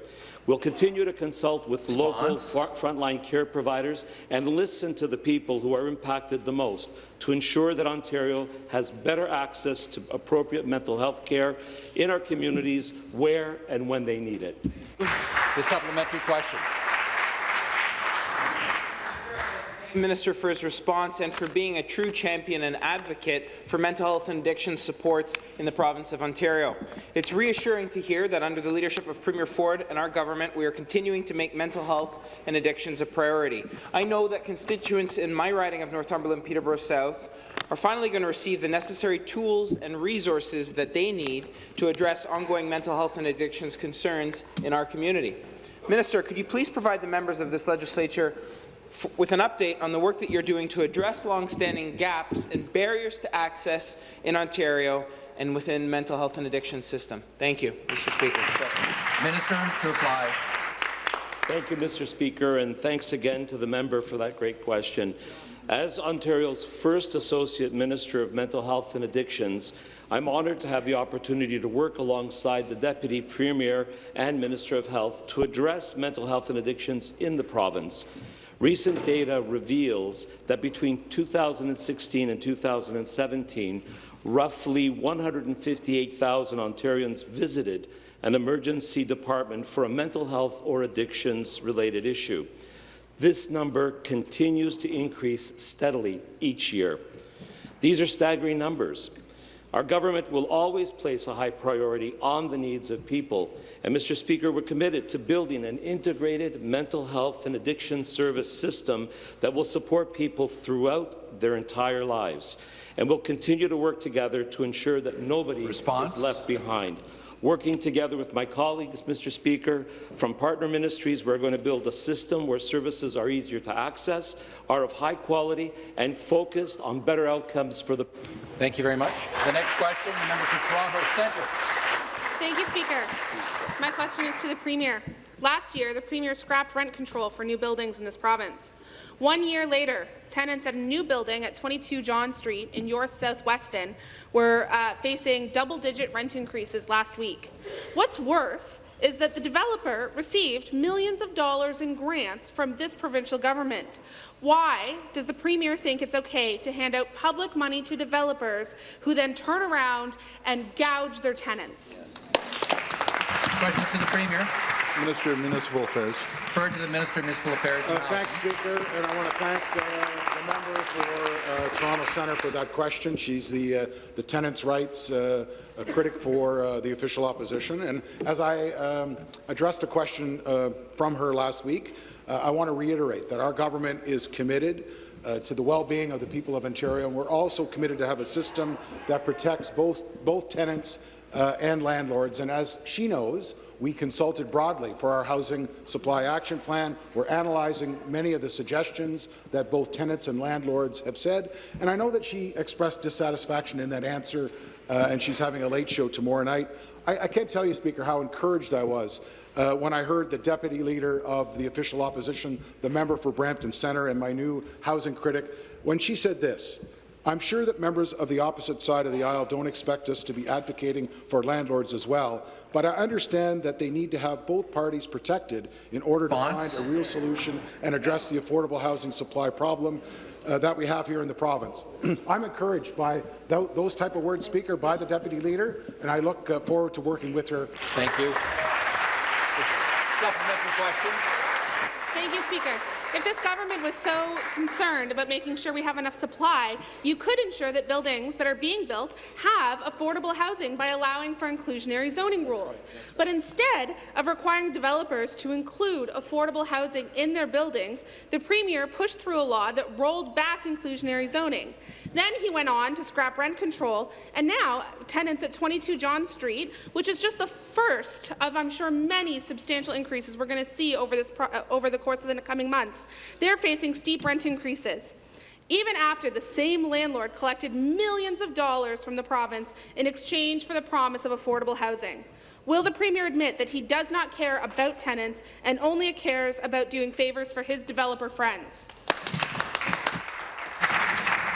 We'll continue to consult with local frontline care providers and listen to the people who are impacted the most to ensure that Ontario has better access to appropriate mental health care in our communities where and when they need it. The supplementary question. Minister for his response and for being a true champion and advocate for mental health and addiction supports in the province of Ontario. It's reassuring to hear that under the leadership of Premier Ford and our government, we are continuing to make mental health and addictions a priority. I know that constituents in my riding of Northumberland Peterborough South are finally going to receive the necessary tools and resources that they need to address ongoing mental health and addictions concerns in our community. Minister, could you please provide the members of this legislature with an update on the work that you're doing to address long-standing gaps and barriers to access in Ontario and within mental health and addiction system. Thank you, Mr. Speaker. Minister to reply. Thank you, Mr. Speaker, and thanks again to the member for that great question. As Ontario's first Associate Minister of Mental Health and Addictions, I'm honoured to have the opportunity to work alongside the Deputy Premier and Minister of Health to address mental health and addictions in the province. Recent data reveals that between 2016 and 2017, roughly 158,000 Ontarians visited an emergency department for a mental health or addictions-related issue. This number continues to increase steadily each year. These are staggering numbers. Our government will always place a high priority on the needs of people. And, Mr. Speaker, we're committed to building an integrated mental health and addiction service system that will support people throughout their entire lives. And we'll continue to work together to ensure that nobody Response? is left behind. Working together with my colleagues, Mr. Speaker, from partner ministries, we're going to build a system where services are easier to access, are of high quality, and focused on better outcomes for the Thank you very much. The next question, the member for Toronto Centre. Thank you, Speaker. My question is to the Premier. Last year, the Premier scrapped rent control for new buildings in this province. One year later, tenants at a new building at 22 John Street in York South Weston were uh, facing double-digit rent increases last week. What's worse is that the developer received millions of dollars in grants from this provincial government. Why does the Premier think it's okay to hand out public money to developers who then turn around and gouge their tenants? Questions to the Premier. Minister of Municipal Affairs. Referred to the Minister of Municipal Affairs. Uh, thanks, Speaker, and I want to thank uh, the member for uh, Toronto Centre for that question. She's the uh, the tenants' rights uh, a critic for uh, the official opposition. And as I um, addressed a question uh, from her last week, uh, I want to reiterate that our government is committed uh, to the well-being of the people of Ontario, and we're also committed to have a system that protects both both tenants uh, and landlords. And as she knows, we consulted broadly for our Housing Supply Action Plan. We're analyzing many of the suggestions that both tenants and landlords have said. And I know that she expressed dissatisfaction in that answer, uh, and she's having a late show tomorrow night. I, I can't tell you, Speaker, how encouraged I was uh, when I heard the deputy leader of the official opposition, the member for Brampton Centre, and my new housing critic, when she said this, I'm sure that members of the opposite side of the aisle don't expect us to be advocating for landlords as well, but I understand that they need to have both parties protected in order to find a real solution and address the affordable housing supply problem uh, that we have here in the province. I'm encouraged by th those type of words, Speaker, by the Deputy Leader, and I look uh, forward to working with her. Thank you. Supplementary question. Thank you, Speaker. If this government was so concerned about making sure we have enough supply, you could ensure that buildings that are being built have affordable housing by allowing for inclusionary zoning rules. But instead of requiring developers to include affordable housing in their buildings, the Premier pushed through a law that rolled back inclusionary zoning. Then he went on to scrap rent control, and now tenants at 22 John Street, which is just the first of, I'm sure, many substantial increases we're going to see over, this over the course of the coming months, they're facing steep rent increases. Even after the same landlord collected millions of dollars from the province in exchange for the promise of affordable housing. Will the Premier admit that he does not care about tenants and only cares about doing favours for his developer friends?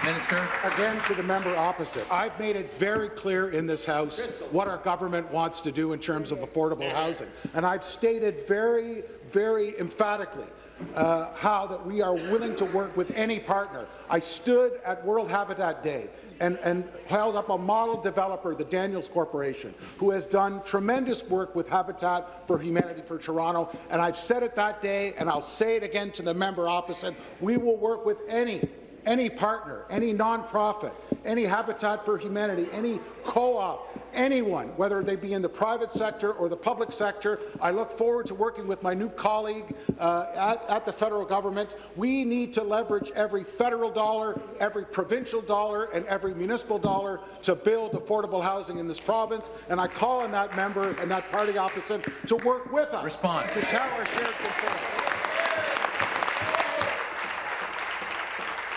Minister. Again, to the member opposite. I've made it very clear in this House what our government wants to do in terms of affordable housing. And I've stated very, very emphatically uh, how that we are willing to work with any partner. I stood at World Habitat Day and, and held up a model developer, the Daniels Corporation, who has done tremendous work with Habitat for Humanity for Toronto. And I've said it that day, and I'll say it again to the member opposite. We will work with any any partner, any nonprofit, any Habitat for Humanity, any co-op, anyone, whether they be in the private sector or the public sector. I look forward to working with my new colleague uh, at, at the federal government. We need to leverage every federal dollar, every provincial dollar, and every municipal dollar to build affordable housing in this province. And I call on that member and that party opposite to work with us Response. to share our shared concerns.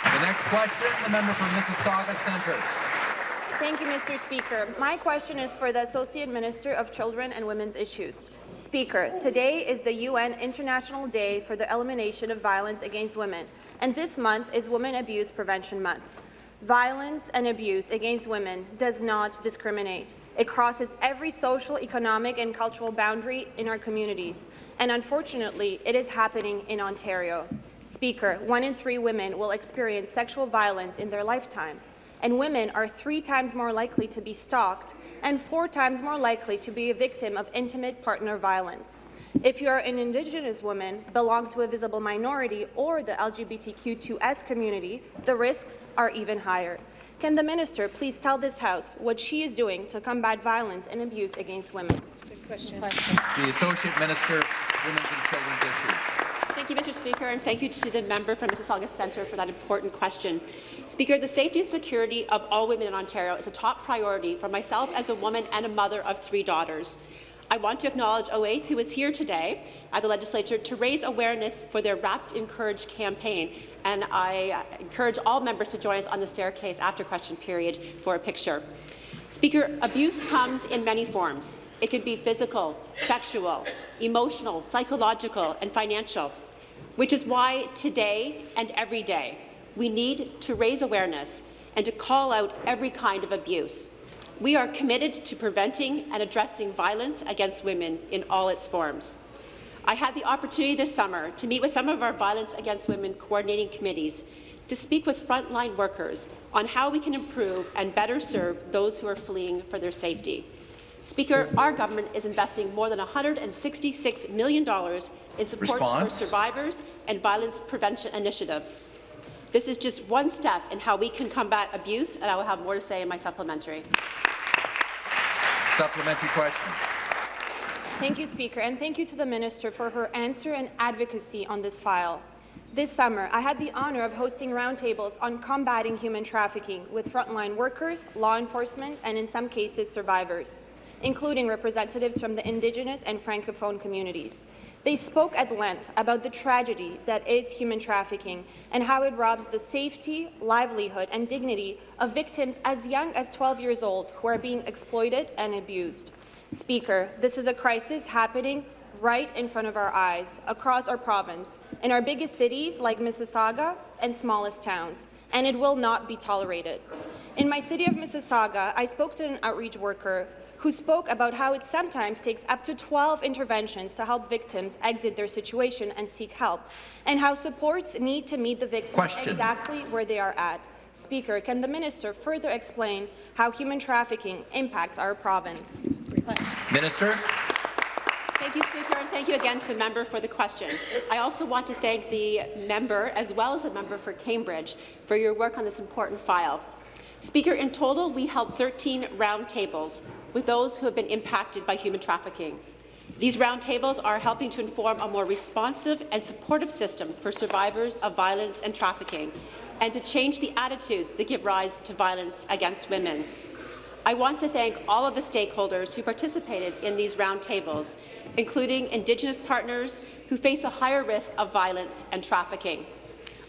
The next question, the member from Mississauga Centre. Thank you, Mr. Speaker. My question is for the Associate Minister of Children and Women's Issues. Speaker, today is the UN International Day for the Elimination of Violence Against Women, and this month is Women Abuse Prevention Month. Violence and abuse against women does not discriminate. It crosses every social, economic, and cultural boundary in our communities, and unfortunately, it is happening in Ontario. Speaker, one in three women will experience sexual violence in their lifetime, and women are three times more likely to be stalked and four times more likely to be a victim of intimate partner violence. If you are an Indigenous woman, belong to a visible minority, or the LGBTQ2S community, the risks are even higher. Can the minister please tell this House what she is doing to combat violence and abuse against women? Good question. The Associate Minister, Women's and Children's Issues. Thank you, Mr. Speaker, and thank you to the member from Mississauga Centre for that important question. Speaker, the safety and security of all women in Ontario is a top priority for myself as a woman and a mother of three daughters. I want to acknowledge OATH, who is here today at the Legislature to raise awareness for their Wrapped in Courage campaign, and I encourage all members to join us on the staircase after question period for a picture. Speaker, abuse comes in many forms. It can be physical, sexual, emotional, psychological, and financial, which is why today and every day we need to raise awareness and to call out every kind of abuse. We are committed to preventing and addressing violence against women in all its forms. I had the opportunity this summer to meet with some of our Violence Against Women coordinating committees to speak with frontline workers on how we can improve and better serve those who are fleeing for their safety. Speaker, our government is investing more than $166 million in support Response. for survivors and violence prevention initiatives. This is just one step in how we can combat abuse, and I will have more to say in my supplementary. Supplementary question. Thank you, Speaker, and thank you to the Minister for her answer and advocacy on this file. This summer, I had the honour of hosting roundtables on combating human trafficking with frontline workers, law enforcement, and in some cases, survivors, including representatives from the Indigenous and Francophone communities. They spoke at length about the tragedy that is human trafficking and how it robs the safety, livelihood, and dignity of victims as young as 12 years old who are being exploited and abused. Speaker, this is a crisis happening right in front of our eyes across our province, in our biggest cities like Mississauga and smallest towns, and it will not be tolerated. In my city of Mississauga, I spoke to an outreach worker who spoke about how it sometimes takes up to 12 interventions to help victims exit their situation and seek help, and how supports need to meet the victim Question. exactly where they are at. Speaker, can the minister further explain how human trafficking impacts our province? Minister. Thank you, Speaker, and thank you again to the member for the question. I also want to thank the member, as well as the member for Cambridge, for your work on this important file. Speaker, in total, we held 13 roundtables with those who have been impacted by human trafficking. These roundtables are helping to inform a more responsive and supportive system for survivors of violence and trafficking, and to change the attitudes that give rise to violence against women. I want to thank all of the stakeholders who participated in these roundtables, including Indigenous partners who face a higher risk of violence and trafficking.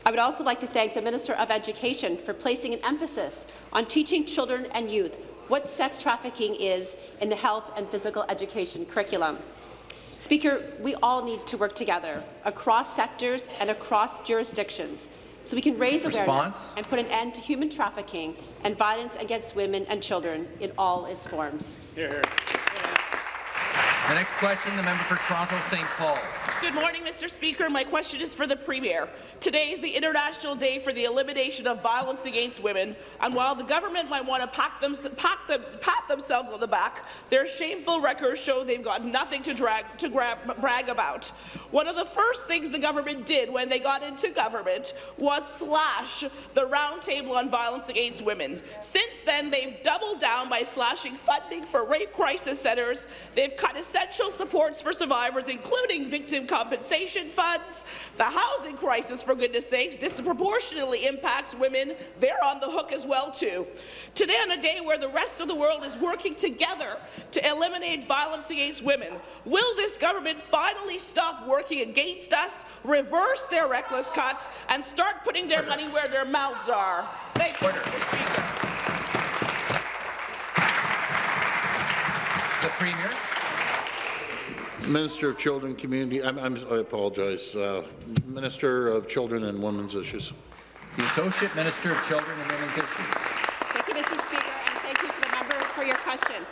I would also like to thank the Minister of Education for placing an emphasis on teaching children and youth what sex trafficking is in the health and physical education curriculum. Speaker, we all need to work together across sectors and across jurisdictions so we can raise awareness and put an end to human trafficking and violence against women and children in all its forms. The next question, the member for Toronto St. Paul. Good morning, Mr. Speaker. My question is for the Premier. Today is the International Day for the Elimination of Violence Against Women, and while the government might want to pat, them, pat, them, pat themselves on the back, their shameful records show they've got nothing to, drag, to grab, brag about. One of the first things the government did when they got into government was slash the Roundtable on Violence Against Women. Since then, they've doubled down by slashing funding for rape crisis centres. They've cut essential supports for survivors, including victim compensation funds. The housing crisis, for goodness sakes, disproportionately impacts women. They're on the hook as well, too. Today, on a day where the rest of the world is working together to eliminate violence against women, will this government finally stop working against us, reverse their reckless cuts, and start putting their money where their mouths are? Thank you, Mr. Speaker. The Premier. Minister of Children, Community, I'm, I'm, I apologize, uh, Minister of Children and Women's Issues. The Associate Minister of Children and Women's Issues. Thank you, Mr. Speaker, and thank you to the member for your question.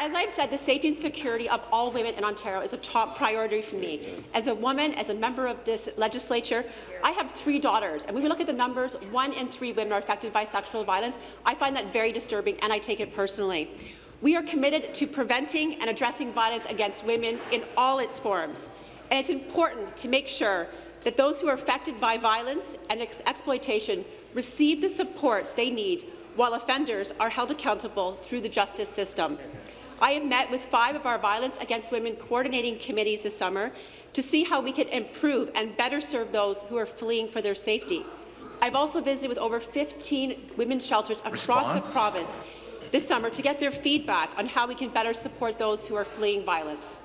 As I've said, the safety and security of all women in Ontario is a top priority for me. As a woman, as a member of this legislature, I have three daughters, and when we look at the numbers, one in three women are affected by sexual violence. I find that very disturbing, and I take it personally. We are committed to preventing and addressing violence against women in all its forms, and it's important to make sure that those who are affected by violence and ex exploitation receive the supports they need while offenders are held accountable through the justice system. I have met with five of our Violence Against Women coordinating committees this summer to see how we can improve and better serve those who are fleeing for their safety. I've also visited with over 15 women's shelters across Response? the province this summer to get their feedback on how we can better support those who are fleeing violence.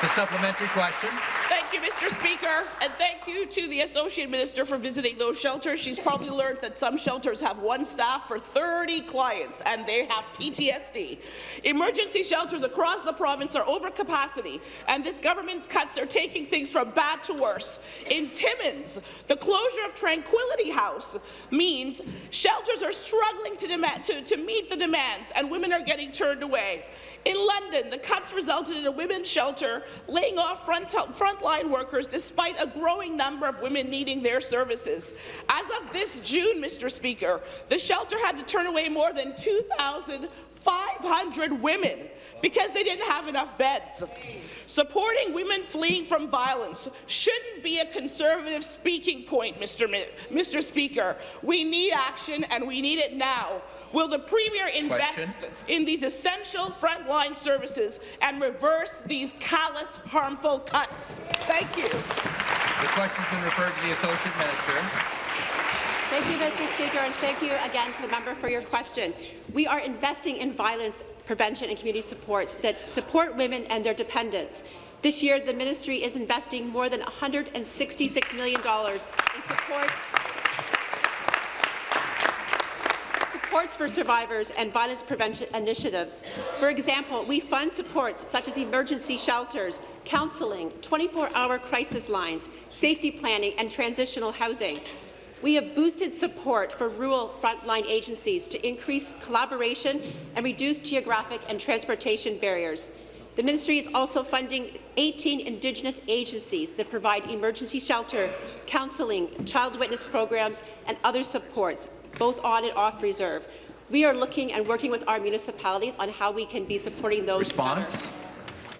The supplementary question. Thank you, Mr. Speaker, and thank you to the Associate Minister for visiting those shelters. She's probably learned that some shelters have one staff for 30 clients, and they have PTSD. Emergency shelters across the province are over capacity, and this government's cuts are taking things from bad to worse. In Timmins, the closure of Tranquility House means shelters are struggling to, to, to meet the demands, and women are getting turned away. In London, the cuts resulted in a women's shelter laying off front frontline workers despite a growing number of women needing their services. As of this June, Mr. Speaker, the shelter had to turn away more than 2,500 women because they didn't have enough beds. Supporting women fleeing from violence shouldn't be a conservative speaking point, Mr. Mi Mr. Speaker. We need action, and we need it now. Will the Premier invest Question. in these essential frontline services and reverse these callous, harmful cuts? Thank you. The question's been referred to the Associate Minister. Thank you, Mr. Speaker, and thank you again to the member for your question. We are investing in violence prevention and community supports that support women and their dependents. This year, the ministry is investing more than $166 million in supports supports for survivors and violence prevention initiatives. For example, we fund supports such as emergency shelters, counselling, 24-hour crisis lines, safety planning, and transitional housing. We have boosted support for rural frontline agencies to increase collaboration and reduce geographic and transportation barriers. The ministry is also funding 18 Indigenous agencies that provide emergency shelter, counselling, child witness programs, and other supports, both on and off reserve. We are looking and working with our municipalities on how we can be supporting those. Response.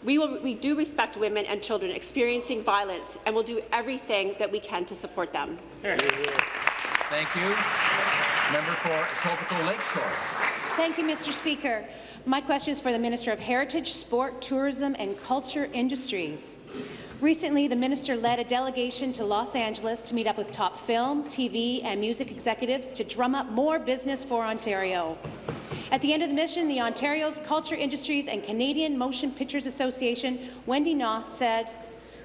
We, will, we do respect women and children experiencing violence and will do everything that we can to support them. Thank you. Member for Etobicoke Lakeshore. Thank you, Mr. Speaker. My question is for the Minister of Heritage, Sport, Tourism and Culture Industries. Recently, the minister led a delegation to Los Angeles to meet up with top film, TV and music executives to drum up more business for Ontario. At the end of the mission, the Ontario's Culture Industries and Canadian Motion Pictures Association, Wendy Noss, said,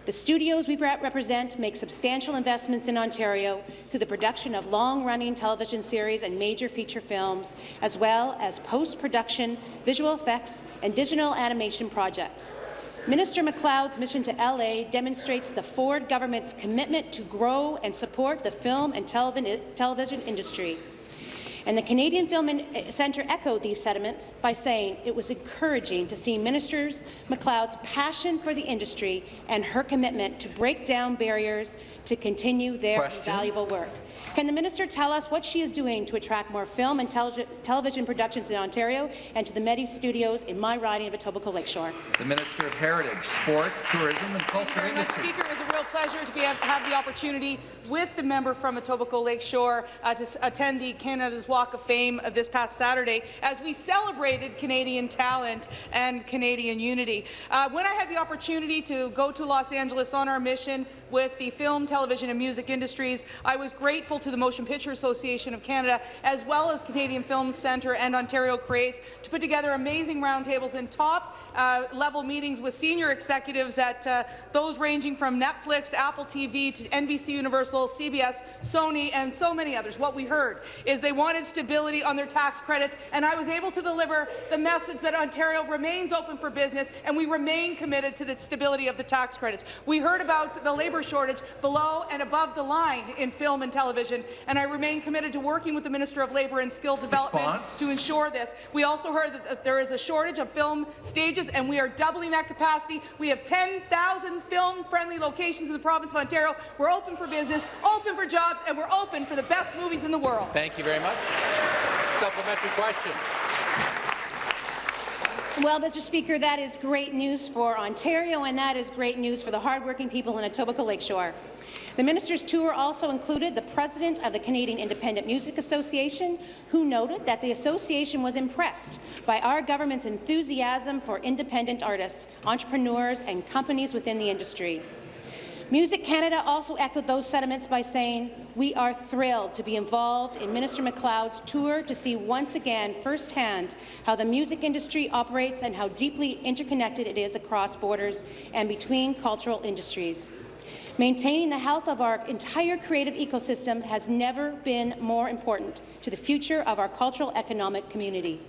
the studios we represent make substantial investments in Ontario through the production of long-running television series and major feature films, as well as post-production, visual effects, and digital animation projects. Minister MacLeod's mission to LA demonstrates the Ford government's commitment to grow and support the film and televi television industry. And the Canadian Film eh, Centre echoed these sentiments by saying it was encouraging to see Ministers MacLeod's passion for the industry and her commitment to break down barriers to continue their Question. valuable work. Can the minister tell us what she is doing to attract more film and tele television productions in Ontario and to the Medi Studios in my riding of Etobicoke Lakeshore? The Minister of Heritage, Sport, Tourism and Culture very much, Speaker. It was a real pleasure to be able to have the opportunity with the member from Etobicoke Lakeshore uh, to attend the Canada's Walk of Fame uh, this past Saturday as we celebrated Canadian talent and Canadian unity. Uh, when I had the opportunity to go to Los Angeles on our mission with the film, television and music industries, I was grateful to the Motion Picture Association of Canada as well as Canadian Film Centre and Ontario Creates to put together amazing roundtables and top uh, level meetings with senior executives at uh, those ranging from Netflix to Apple TV to NBC Universal, CBS, Sony, and so many others. What we heard is they wanted stability on their tax credits, and I was able to deliver the message that Ontario remains open for business, and we remain committed to the stability of the tax credits. We heard about the labour shortage below and above the line in film and television, and I remain committed to working with the Minister of Labour and Skill Development Response? to ensure this. We also heard that there is a shortage of film stages, and we are doubling that capacity. We have 10,000 film-friendly locations in the province of Ontario. We're open for business, open for jobs, and we're open for the best movies in the world. Thank you very much. Supplementary question. Well, Mr. Speaker, that is great news for Ontario, and that is great news for the hardworking people in Etobicoke Lakeshore. The minister's tour also included the president of the Canadian Independent Music Association, who noted that the association was impressed by our government's enthusiasm for independent artists, entrepreneurs, and companies within the industry. Music Canada also echoed those sentiments by saying, we are thrilled to be involved in Minister MacLeod's tour to see once again firsthand how the music industry operates and how deeply interconnected it is across borders and between cultural industries. Maintaining the health of our entire creative ecosystem has never been more important to the future of our cultural economic community.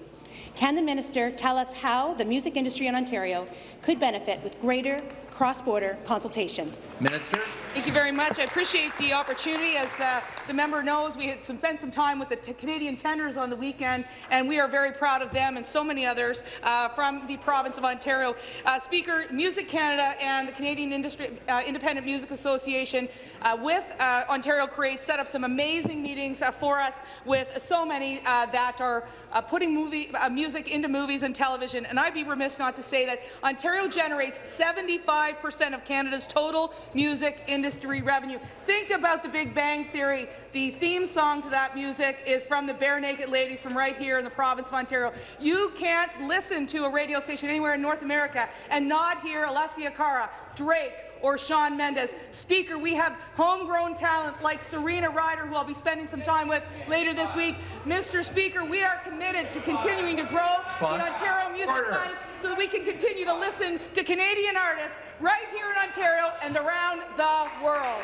Can the minister tell us how the music industry in Ontario could benefit with greater cross-border consultation? Minister. Thank you very much. I appreciate the opportunity. As uh, the member knows, we had some, spent some time with the Canadian Tenors on the weekend, and we are very proud of them and so many others uh, from the province of Ontario. Uh, Speaker, Music Canada and the Canadian Industry, uh, Independent Music Association uh, with uh, Ontario Creates set up some amazing meetings for us with so many that are putting movie, music into movies and television. And I'd be remiss not to say that Ontario generates 75% of Canada's total music industry revenue. Think about the Big Bang Theory. The theme song to that music is from the Barenaked Ladies from right here in the province of Ontario. You can't listen to a radio station anywhere in North America and not hear Alessia Cara, Drake, or Shawn Mendes. Speaker, we have homegrown talent like Serena Ryder, who I'll be spending some time with later this week. Mr. Speaker, we are committed to continuing to grow Response. the Ontario Music Order. Fund so that we can continue to listen to Canadian artists right here in Ontario and around the world.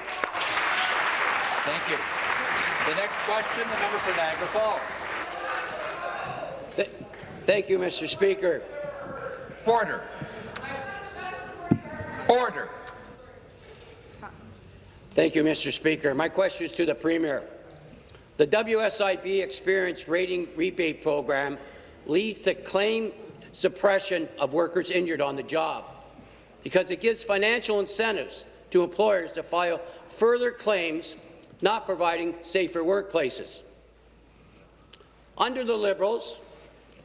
Thank you. The next question, the member for Niagara Falls. Th thank you, Mr. Speaker. Order. Order. Thank you, Mr. Speaker. My question is to the Premier. The WSIB Experience Rating Rebate Program leads to claim suppression of workers injured on the job because it gives financial incentives to employers to file further claims not providing safer workplaces. Under the Liberals,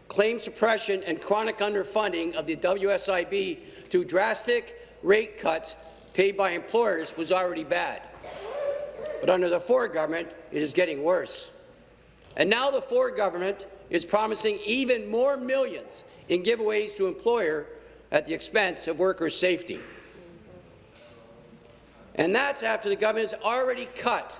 claim suppression and chronic underfunding of the WSIB to drastic rate cuts paid by employers was already bad. But under the Ford government, it is getting worse. And now the Ford government is promising even more millions in giveaways to employer at the expense of workers' safety. And that's after the government has already cut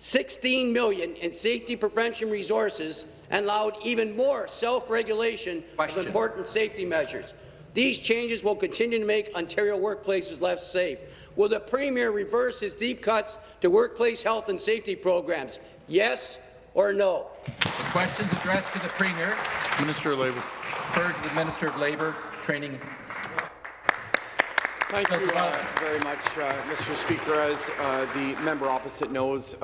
16 million in safety prevention resources and allowed even more self-regulation of important safety measures. These changes will continue to make Ontario workplaces less safe. Will the Premier reverse his deep cuts to workplace health and safety programs? Yes or no? The questions addressed to the Premier. Minister of Labour. Third to the Minister of Labour, Training. Thank you uh, very much, uh, Mr. Speaker. As uh, the member opposite knows,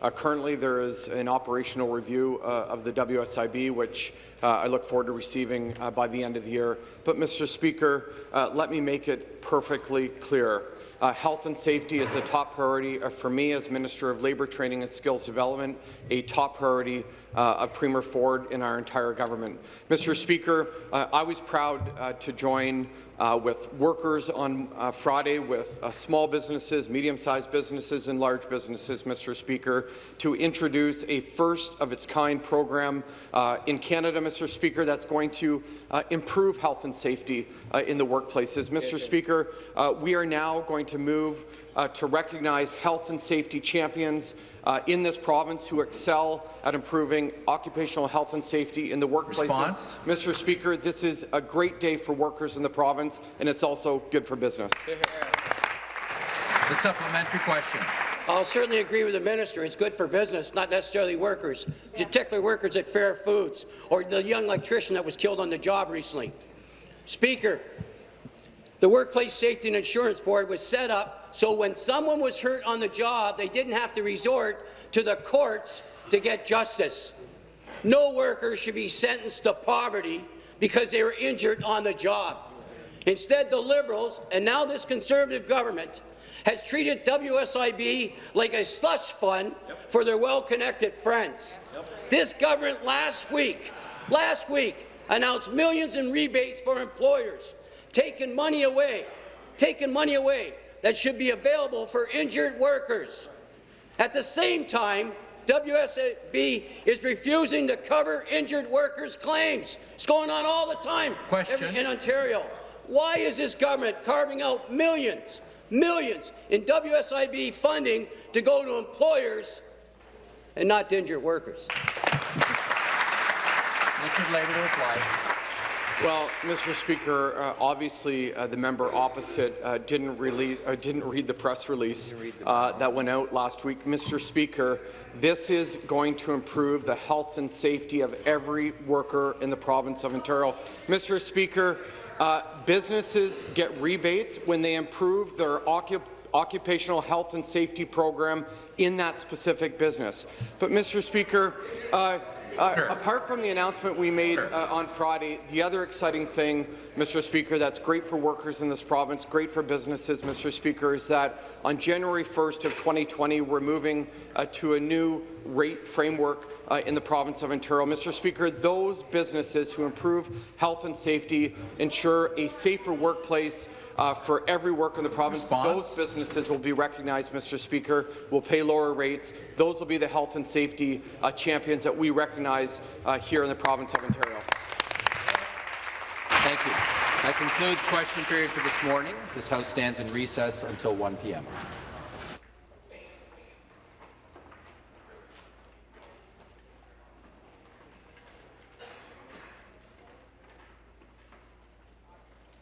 uh, uh, currently there is an operational review uh, of the WSIB, which I look forward to receiving by the end of the year. But, Mr. Speaker, let me make it perfectly clear. Uh, health and safety is a top priority uh, for me as Minister of Labour Training and Skills Development, a top priority uh, of Premier Ford in our entire government. Mr. Speaker, I was proud to join uh, with workers on uh, Friday, with uh, small businesses, medium-sized businesses, and large businesses, Mr. Speaker, to introduce a first-of-its-kind program uh, in Canada, Mr. Speaker, that's going to uh, improve health and safety uh, in the workplaces. Mr. Speaker, we are now going to move to recognize health and safety champions uh, in this province who excel at improving occupational health and safety in the workplaces. Response? Mr. Speaker, this is a great day for workers in the province, and it's also good for business. The supplementary question. I'll certainly agree with the minister. It's good for business, not necessarily workers, particularly workers at Fair Foods or the young electrician that was killed on the job recently. Speaker, the Workplace Safety and Insurance Board was set up so when someone was hurt on the job, they didn't have to resort to the courts to get justice. No worker should be sentenced to poverty because they were injured on the job. Instead, the Liberals, and now this Conservative government, has treated WSIB like a slush fund for their well-connected friends. This government last week, last week, announced millions in rebates for employers, taking money away, taking money away that should be available for injured workers. At the same time, WSIB is refusing to cover injured workers' claims. It's going on all the time Question. in Ontario. Why is this government carving out millions, millions in WSIB funding to go to employers and not to injured workers? Of Labour to reply. Well, Mr. Speaker, uh, obviously uh, the member opposite uh, didn't release, uh, didn't read the press release uh, that went out last week. Mr. Speaker, this is going to improve the health and safety of every worker in the province of Ontario. Mr. Speaker, uh, businesses get rebates when they improve their occup occupational health and safety program in that specific business. But, Mr. Speaker, uh, apart from the announcement we made uh, on Friday, the other exciting thing, Mr. Speaker, that's great for workers in this province, great for businesses, Mr. Speaker, is that on January 1st of 2020, we're moving uh, to a new rate framework uh, in the province of Ontario. Mr. Speaker, those businesses who improve health and safety, ensure a safer workplace uh, for every worker in the province, Response? those businesses will be recognized, Mr. Speaker, will pay lower rates. Those will be the health and safety uh, champions that we recognize uh, here in the province of Ontario. Thank you. That concludes question period for this morning. This House stands in recess until 1 p.m.